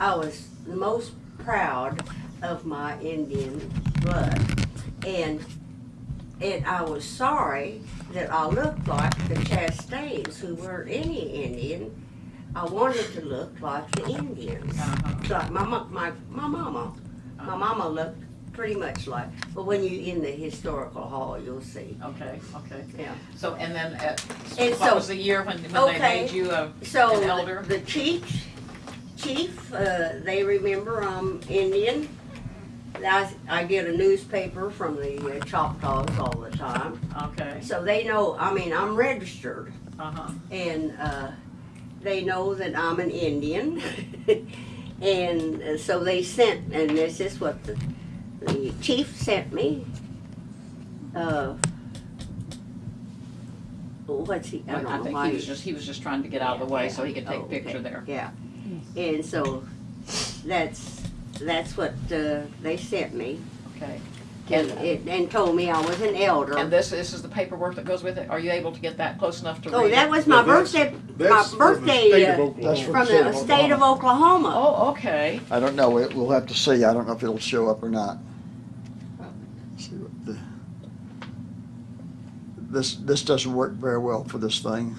I was the most proud of my Indian blood. And, and I was sorry that I looked like the Chastains, who weren't any Indian. I wanted to look like the Indians, Uh-huh. like my, my, my mama. My mama looked pretty much like, but when you in the historical hall, you'll see. Okay, okay. Yeah. So, and then, uh, And what so- was the year when, when they Okay. made you a, So An elder? the chief, chief, uh, they remember I'm Indian. I, I get a newspaper from the uh, Choctaws all the time, okay, so they know. I mean, I'm registered, uh-huh, and uh, they know that I'm an Indian. and uh, so they sent, and this is what the, the chief sent me. Uh, what's he? I don't I know think why he was just, he was just trying to get out of the way so he could take Oh, a picture okay. there. Yeah, and so that's, that's what uh, they sent me Okay. And, And, it- and told me I was an elder. and this, this is the paperwork that goes with it? Are you able to get that close enough to read? Oh, that was my Yeah, that's- birthday, my That's from the birthday state of uh, Oklahoma. That's from state the of state of Oklahoma. Oh, okay. I don't know, We- we'll have to see, I don't know if it'll show up or not. See what the- This, this doesn't work very well for this thing.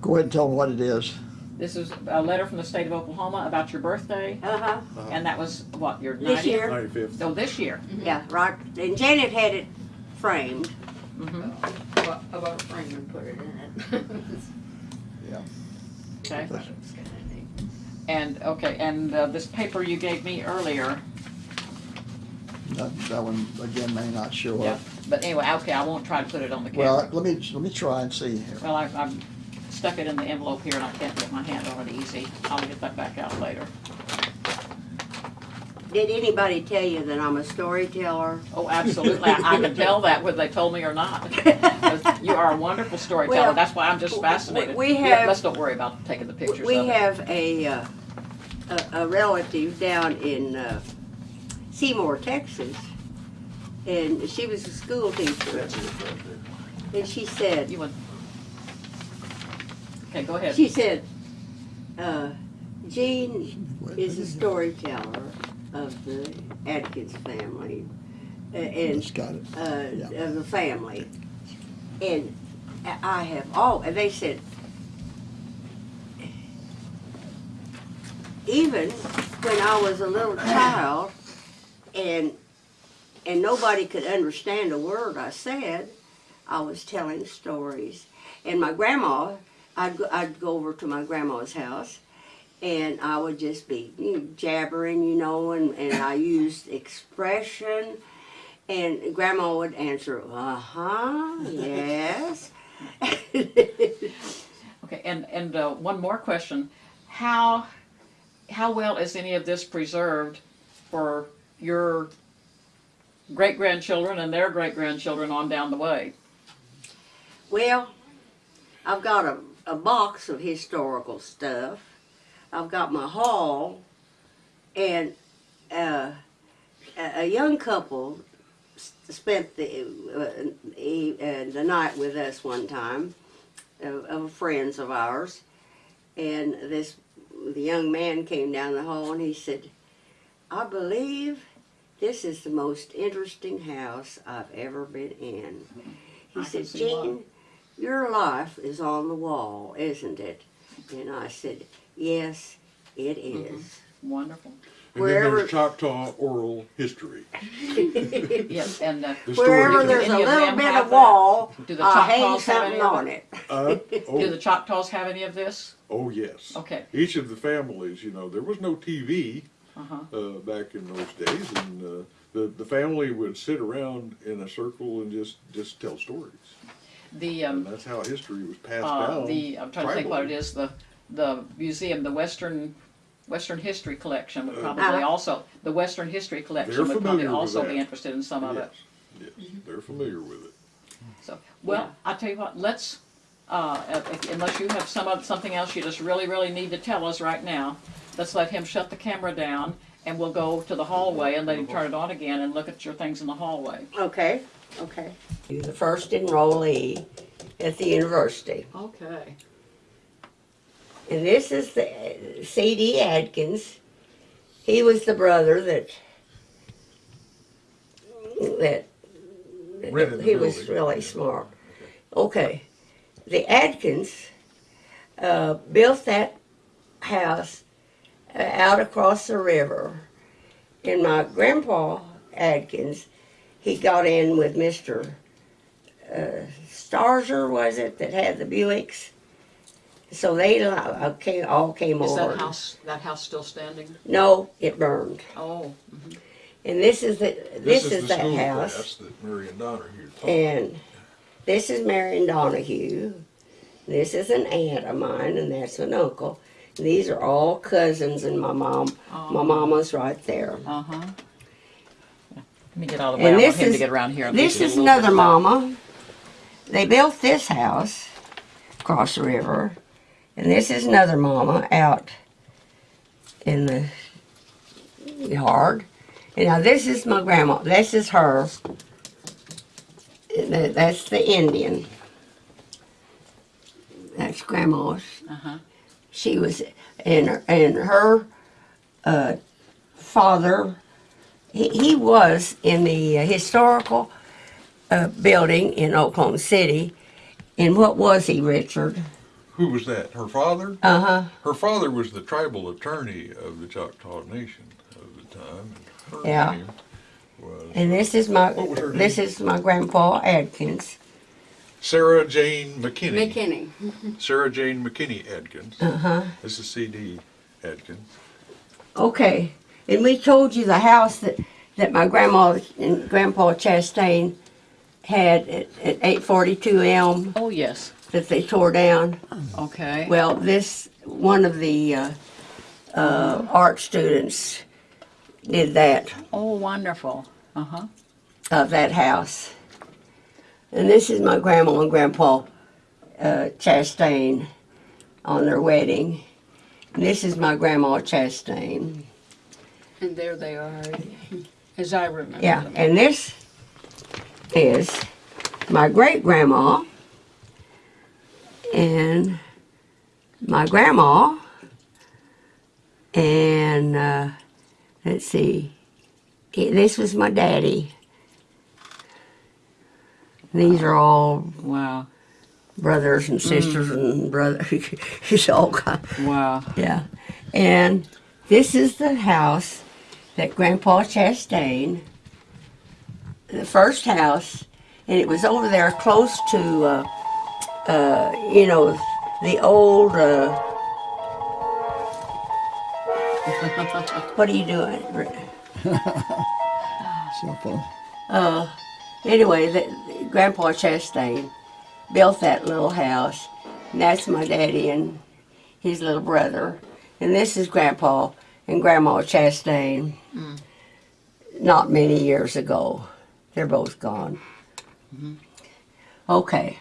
Go ahead and tell them what it is. This is a letter from the state of Oklahoma about your birthday, Uh-huh, and that was, what, your This 90th? year. Ninety-fifth. Oh, this year? yeah, right, and Janet had it framed. Mm-hmm, About, about a frame and put it in it. okay. It's kinda neat. And, okay, and uh, this paper you gave me earlier, That, that one, again, may not show yeah, up. but anyway, okay, I won't try to put it on the camera. Well, let me, let me try and see here. Well, I, I've stuck it in the envelope here and I can't get my hand on it easy. I'll get that back out later. Did anybody tell you that I'm a storyteller? Oh, absolutely. I, I can tell that whether they told me or not. You are a wonderful storyteller. Well, That's why I'm just fascinated. we Yeah, have- Let's don't worry about taking the pictures of We it. have a, uh, a, a relative down in uh, Seymour, Texas, and she was a school teacher. And she said, You want? Okay, go ahead. she said, uh, Jean is a storyteller of the Adkins family, uh, and Just got it. uh, Yeah. of the family. And I have all, and they said, even when I was a little child and, and nobody could understand a word I said, I was telling stories. And my grandma, I'd, go- I'd go over to my grandma's house and I would just be you know, jabbering, you know, and, and I used expression. And grandma would answer, uh huh, yes. Okay, and, and uh, one more question. How, how well is any of this preserved for your great-grandchildren and their great-grandchildren on down the way? well, I've got a, a box of historical stuff. I've got my hall, and uh, a, a young couple spent the uh, uh, the night with us one time, of, of friends of ours, and this the young man came down the hall and he said, "I believe this is the most interesting house I've ever been in." He I said, "Jean, your life is on the wall, isn't it?" And I said, "Yes, it is. Mm-hmm. Wonderful. And then Wherever- there's Choctaw oral history. Yes, and uh, The Wherever story. there's a Any of little them bit have of that? wall, do the I hang Choctaws have something any of on it? it. Uh, Do oh, the Choctaws have any of this? oh, yes. Okay. Each of the families, you know, there was no TV Uh-huh. uh, back in those days, and uh, the the family would sit around in a circle and just just tell stories, The, and um, that's how history was passed uh, down. the, I'm trying to think what it tribally. is, the, the museum, the Western Western History Collection would probably Uh-huh. also, the Western History Collection would probably also be interested in some of it. Yes, yes, they're familiar with it. So, well, I tell you what, let's, uh, if- unless you have some, oth- something else you just really, really need to tell us right now, let's let him shut the camera down and we'll go to the hallway and let him turn it on again and look at your things in the hallway. Okay, okay. You're the first enrollee at the university. Okay. And this is the C.D. Adkins. He was the brother that that Rented he was building. really smart. Okay, the Adkins uh, built that house out across the river, and my grandpa Adkins, he got in with Mister uh, Starzer, was it that had the Buicks? So they uh, came, all came Is over. that house, that house still standing? No, it burned. Oh, And this is the this, is, the that school house. class that Marion Donahue taught. And this is Marion Donahue. This is an aunt of mine, and that's an uncle. These are all cousins, and my mom, my Oh. mama's right there. uh-huh. Let me get of the And way, I want this him to is- get around here. and This get you a is another mama. They built this house across the river, and this is another mama out in the yard. And now this is my grandma. This is her. That's the Indian. That's grandma's. Uh-huh. She was, and and her uh, father, he, he was in the uh, historical uh, building in Oklahoma City. And what was he, Richard? Who was that? Her father? Uh huh. Her father was the tribal attorney of the Choctaw Nation of the time. and Yeah. Was And this is my What was her this name? is my grandpa Adkins. Sarah Jane McKinney. McKinney. Sarah Jane McKinney Adkins. Uh huh. This is C.D. Adkins. Okay. And we told you the house that that my grandma and grandpa Chastain had at, at 842 Elm Oh, yes, that they tore down. okay. Well, this one of the uh, uh, art students did that Oh, wonderful. Uh-huh. of that house, and this is my grandma and grandpa uh, Chastain on their wedding. And this is my grandma Chastain. And there they are, as I remember Yeah, them. and this is my great grandma and my grandma and uh, let's see, this was my daddy. These are all Wow, brothers and sisters and brother. It's all kind. wow. Yeah. And this is the house that Grandpa Chastain, the first house, and it was over there close to, uh, uh, you know, the old. Uh, what are you doing? Cell phone. Uh, anyway, the, Grandpa Chastain built that little house, and that's my daddy and his little brother. And this is Grandpa and Grandma Chastain. Mm. Not many years ago, they're both gone. Mm-hmm. Okay,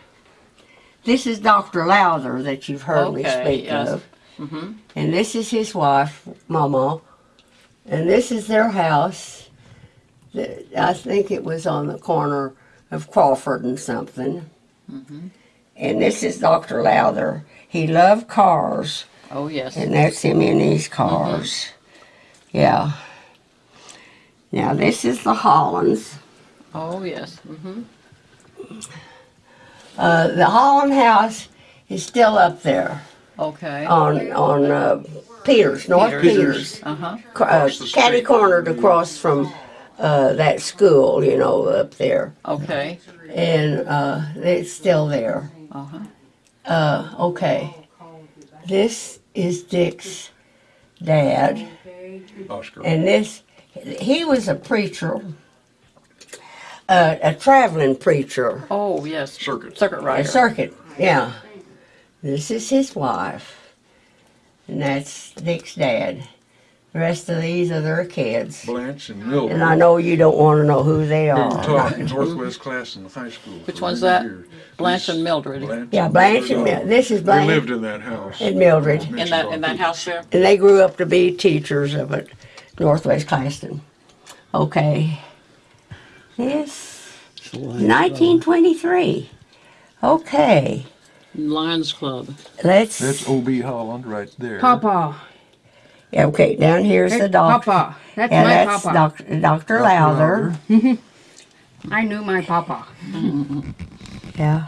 this is Doctor Lowther that you've heard me speak yes. of, mm-hmm. and this is his wife, Mama, and this is their house. The- I think it was on the corner of Crawford and something. And this is Dr. Lowther. He loved cars, Oh, yes. and that's him in these cars. Yeah. Now, this is the Hollands. Oh, yes. Mm-hmm. Uh, the Holland house is still up there Okay. on on uh, Peters, North Peters. Uh-huh. Cr- uh, catty cornered across from uh, that school, you know, up there. Okay. and uh, it's still there. Uh-huh. Uh, okay, this is Dick's dad, Oscar. and this he was a preacher, uh, a traveling preacher, Oh, yes. Circuit. Circuit a rider. circuit. Yeah, this is his wife, and that's Dick's dad. The rest of these are their kids. Blanche and Mildred. And I know you don't want to know who they Who are. taught in Northwest class in the high school. Which one's that? years. Blanche and Mildred. Blanche Yeah, Blanche and Mildred. This is Blanche. They lived in that house. and Mildred. In that, in that house there? And they grew up to be teachers of it, Northwest Claxton. Okay. This, 1923. Okay, Lions Club. let's. That's O.B. Holland right there. Papa. Yeah, okay, down here's the That's doctor. Papa. That's Yeah, my that's papa. Dr. Dr. Dr. Lowther. I knew my papa. Yeah.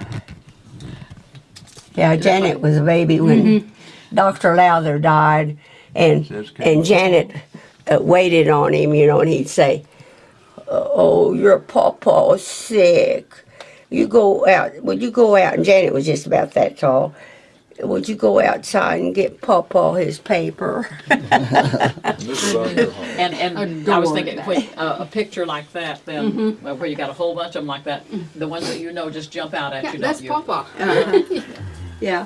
Yeah, Janet was a baby when Dr. Lowther died, and and Janet uh, waited on him, you know, and he'd say, "Oh, your papa's sick. You go out. Would you go out?" And Janet was just about that tall. Would you go outside and get Papa his paper? This is Dr. Holland. And, and I was Adored thinking, that. when, uh, a picture like that, then, uh, where you got a whole bunch of them like that, the ones that you know just jump out at Yeah, you, that's don't you? Papa. yeah.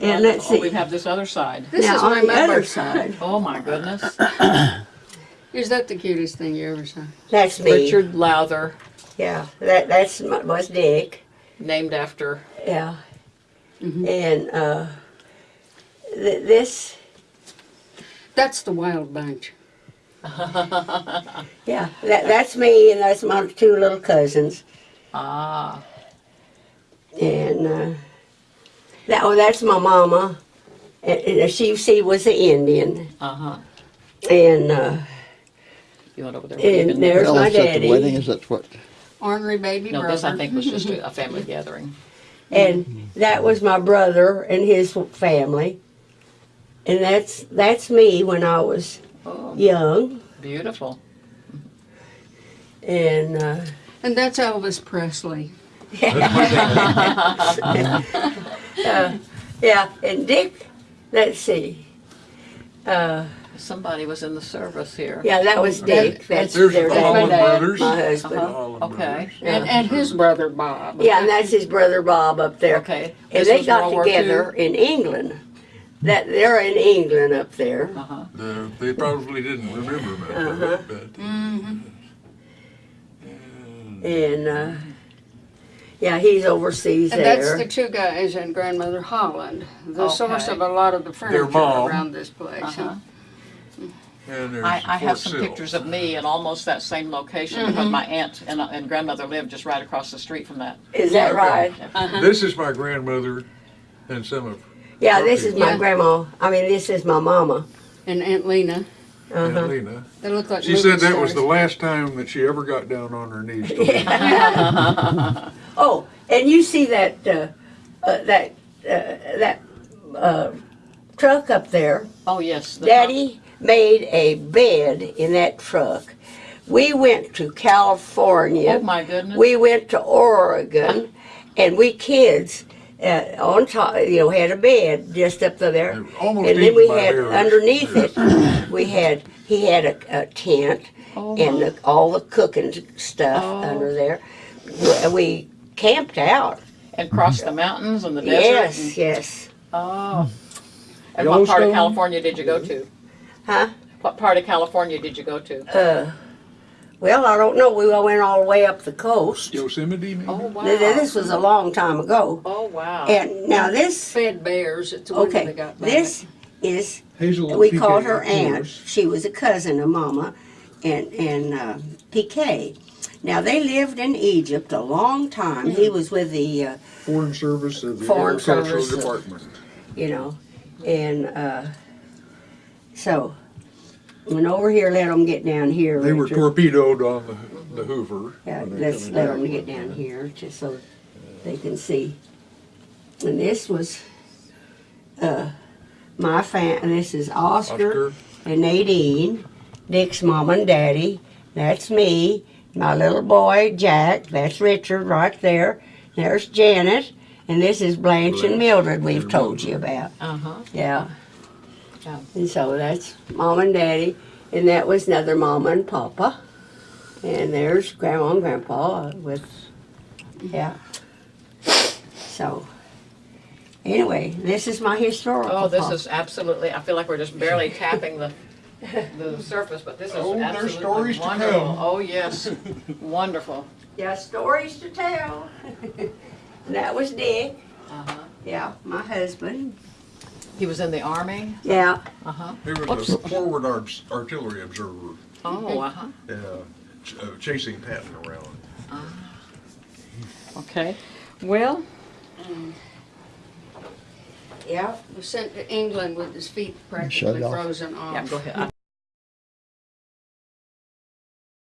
And let's Oh, we see. have this other side. This now is on my the other mother. side, Oh, my goodness. Is that the cutest thing you ever saw? that's me. Richard Lowther, Yeah, that that's my, was Dick. named after, Yeah. And uh, th- this, That's the Wild Bunch. yeah, that, that's me, and that's my two little cousins. ah, And uh, that, oh, that's my mama. And, and she, she was an Indian. uh-huh. And uh, You went over there. And there's my daddy. the wedding, is that what? Ornery baby No, brother. this I think was just a, a family gathering. And that was my brother and his family. And that's that's me when I was Oh, young. beautiful. And uh, And that's Elvis Presley. uh, yeah, and Dick, let's see. Uh, Somebody was in the service here. yeah, that was Dick. That's There's their the dad, Holland my brothers. husband. Uh-huh. Holland Okay. brothers. And, and his brother Bob. Yeah, and that's his brother Bob up there. Okay. And This they was got World War together in England. That they're in England up there. Uh-huh. Uh, They probably didn't remember much of Uh-huh. it, but. And uh, yeah, he's overseas And there. that's the two guys and grandmother Holland, the source Okay. of a lot of the furniture mom. around this place. Uh-huh. And there's I, I have some Sill. pictures of me in almost that same location because my aunt and, and grandmother lived just right across the street from that. Is that right? This is my grandmother and some of Yeah, this is my Yeah. grandma. I mean, this is my mama. And Aunt Lena. Aunt Uh-huh. Lena. They look like She movie said that was stars. the last time that she ever got down on her knees. to Oh, and you see that uh, uh, that uh, that uh, truck up there? Oh, yes. the- Daddy made a bed in that truck. We went to California. Oh, my goodness. We went to Oregon, and we kids uh, on top, you know, had a bed just up there. Almost and then we had bears. underneath it, we had he had a, a tent Oh, and the, all the cooking stuff Oh. under there. We, uh, we camped out. And crossed the mountains and the desert. Yes, yes. Oh. And what part of California did you go to? Huh? What part of California did you go to? Uh, well, I don't know. We all went all the way up the coast. Yosemite, maybe? Oh, wow. Th- This was a long time ago. Oh, wow. And now this, Fed bears. It's the okay, that got back. this is Hazel we Piquet, called her of aunt. She was a cousin of Mama, and and uh, Piquet. Now they lived in Egypt a long time. He was with the, uh, Foreign Service of the Foreign Agricultural Service of- Department. you know, and uh, so went over here. Let them get down here. They were Richard. torpedoed on the, the Hoover. Yeah, they let's let down. them get down here just so they can see. And this was uh, my fam. This is Oscar, Oscar, and Nadine, Dick's mom and daddy. That's me. My little boy Jack. That's Richard right there. There's Janet, and this is Blanche and Mildred. We've Their told you about. Uh-huh. Yeah. Yeah. And so that's mom and daddy, and that was another mama and papa. And there's grandma and grandpa with, yeah. So, anyway, this is my historical. Oh, this part. is absolutely, I feel like we're just barely tapping the, the surface, but this is Oh, there's absolutely stories to wonderful. come. Oh, yes, wonderful. Yeah, stories to tell. that was Dick. Uh-huh. Yeah, my husband. He was in the army? Yeah. Uh-huh. He was a forward art- artillery observer, Oh, uh-huh. yeah, ch- uh, chasing Patton around. Okay. Well, Yeah. Was sent to England with his feet Shut practically frozen off. yeah, go ahead.